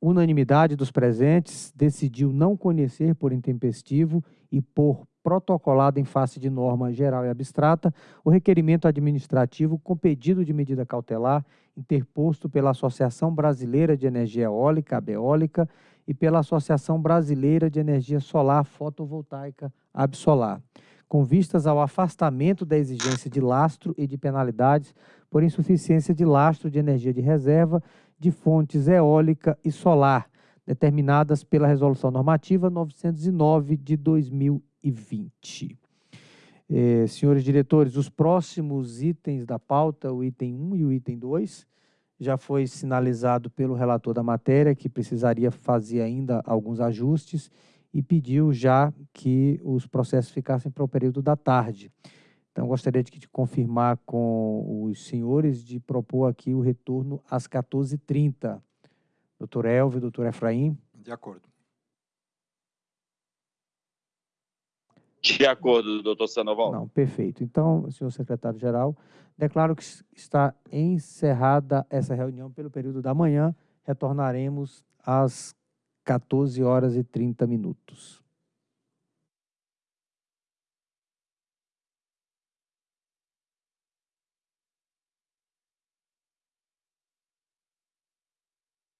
unanimidade dos presentes, decidiu não conhecer por intempestivo e por protocolado em face de norma geral e abstrata o requerimento administrativo com pedido de medida cautelar interposto pela Associação Brasileira de Energia Eólica, ABEólica, e pela Associação Brasileira de Energia Solar Fotovoltaica, ABSolar, com vistas ao afastamento da exigência de lastro e de penalidades por insuficiência de lastro de energia de reserva de fontes eólica e solar, determinadas pela Resolução Normativa 909 de 2020. Eh, senhores diretores, os próximos itens da pauta, o item 1 e o item 2, já foi sinalizado pelo relator da matéria que precisaria fazer ainda alguns ajustes e pediu já que os processos ficassem para o período da tarde. Então, gostaria de confirmar com os senhores de propor aqui o retorno às 14h30. Doutor Elvio, doutor Efraim. De acordo. De acordo, doutor Sanoval. Não, perfeito. Então, senhor secretário-geral, declaro que está encerrada essa reunião pelo período da manhã. Retornaremos às 14 horas e 30 minutos.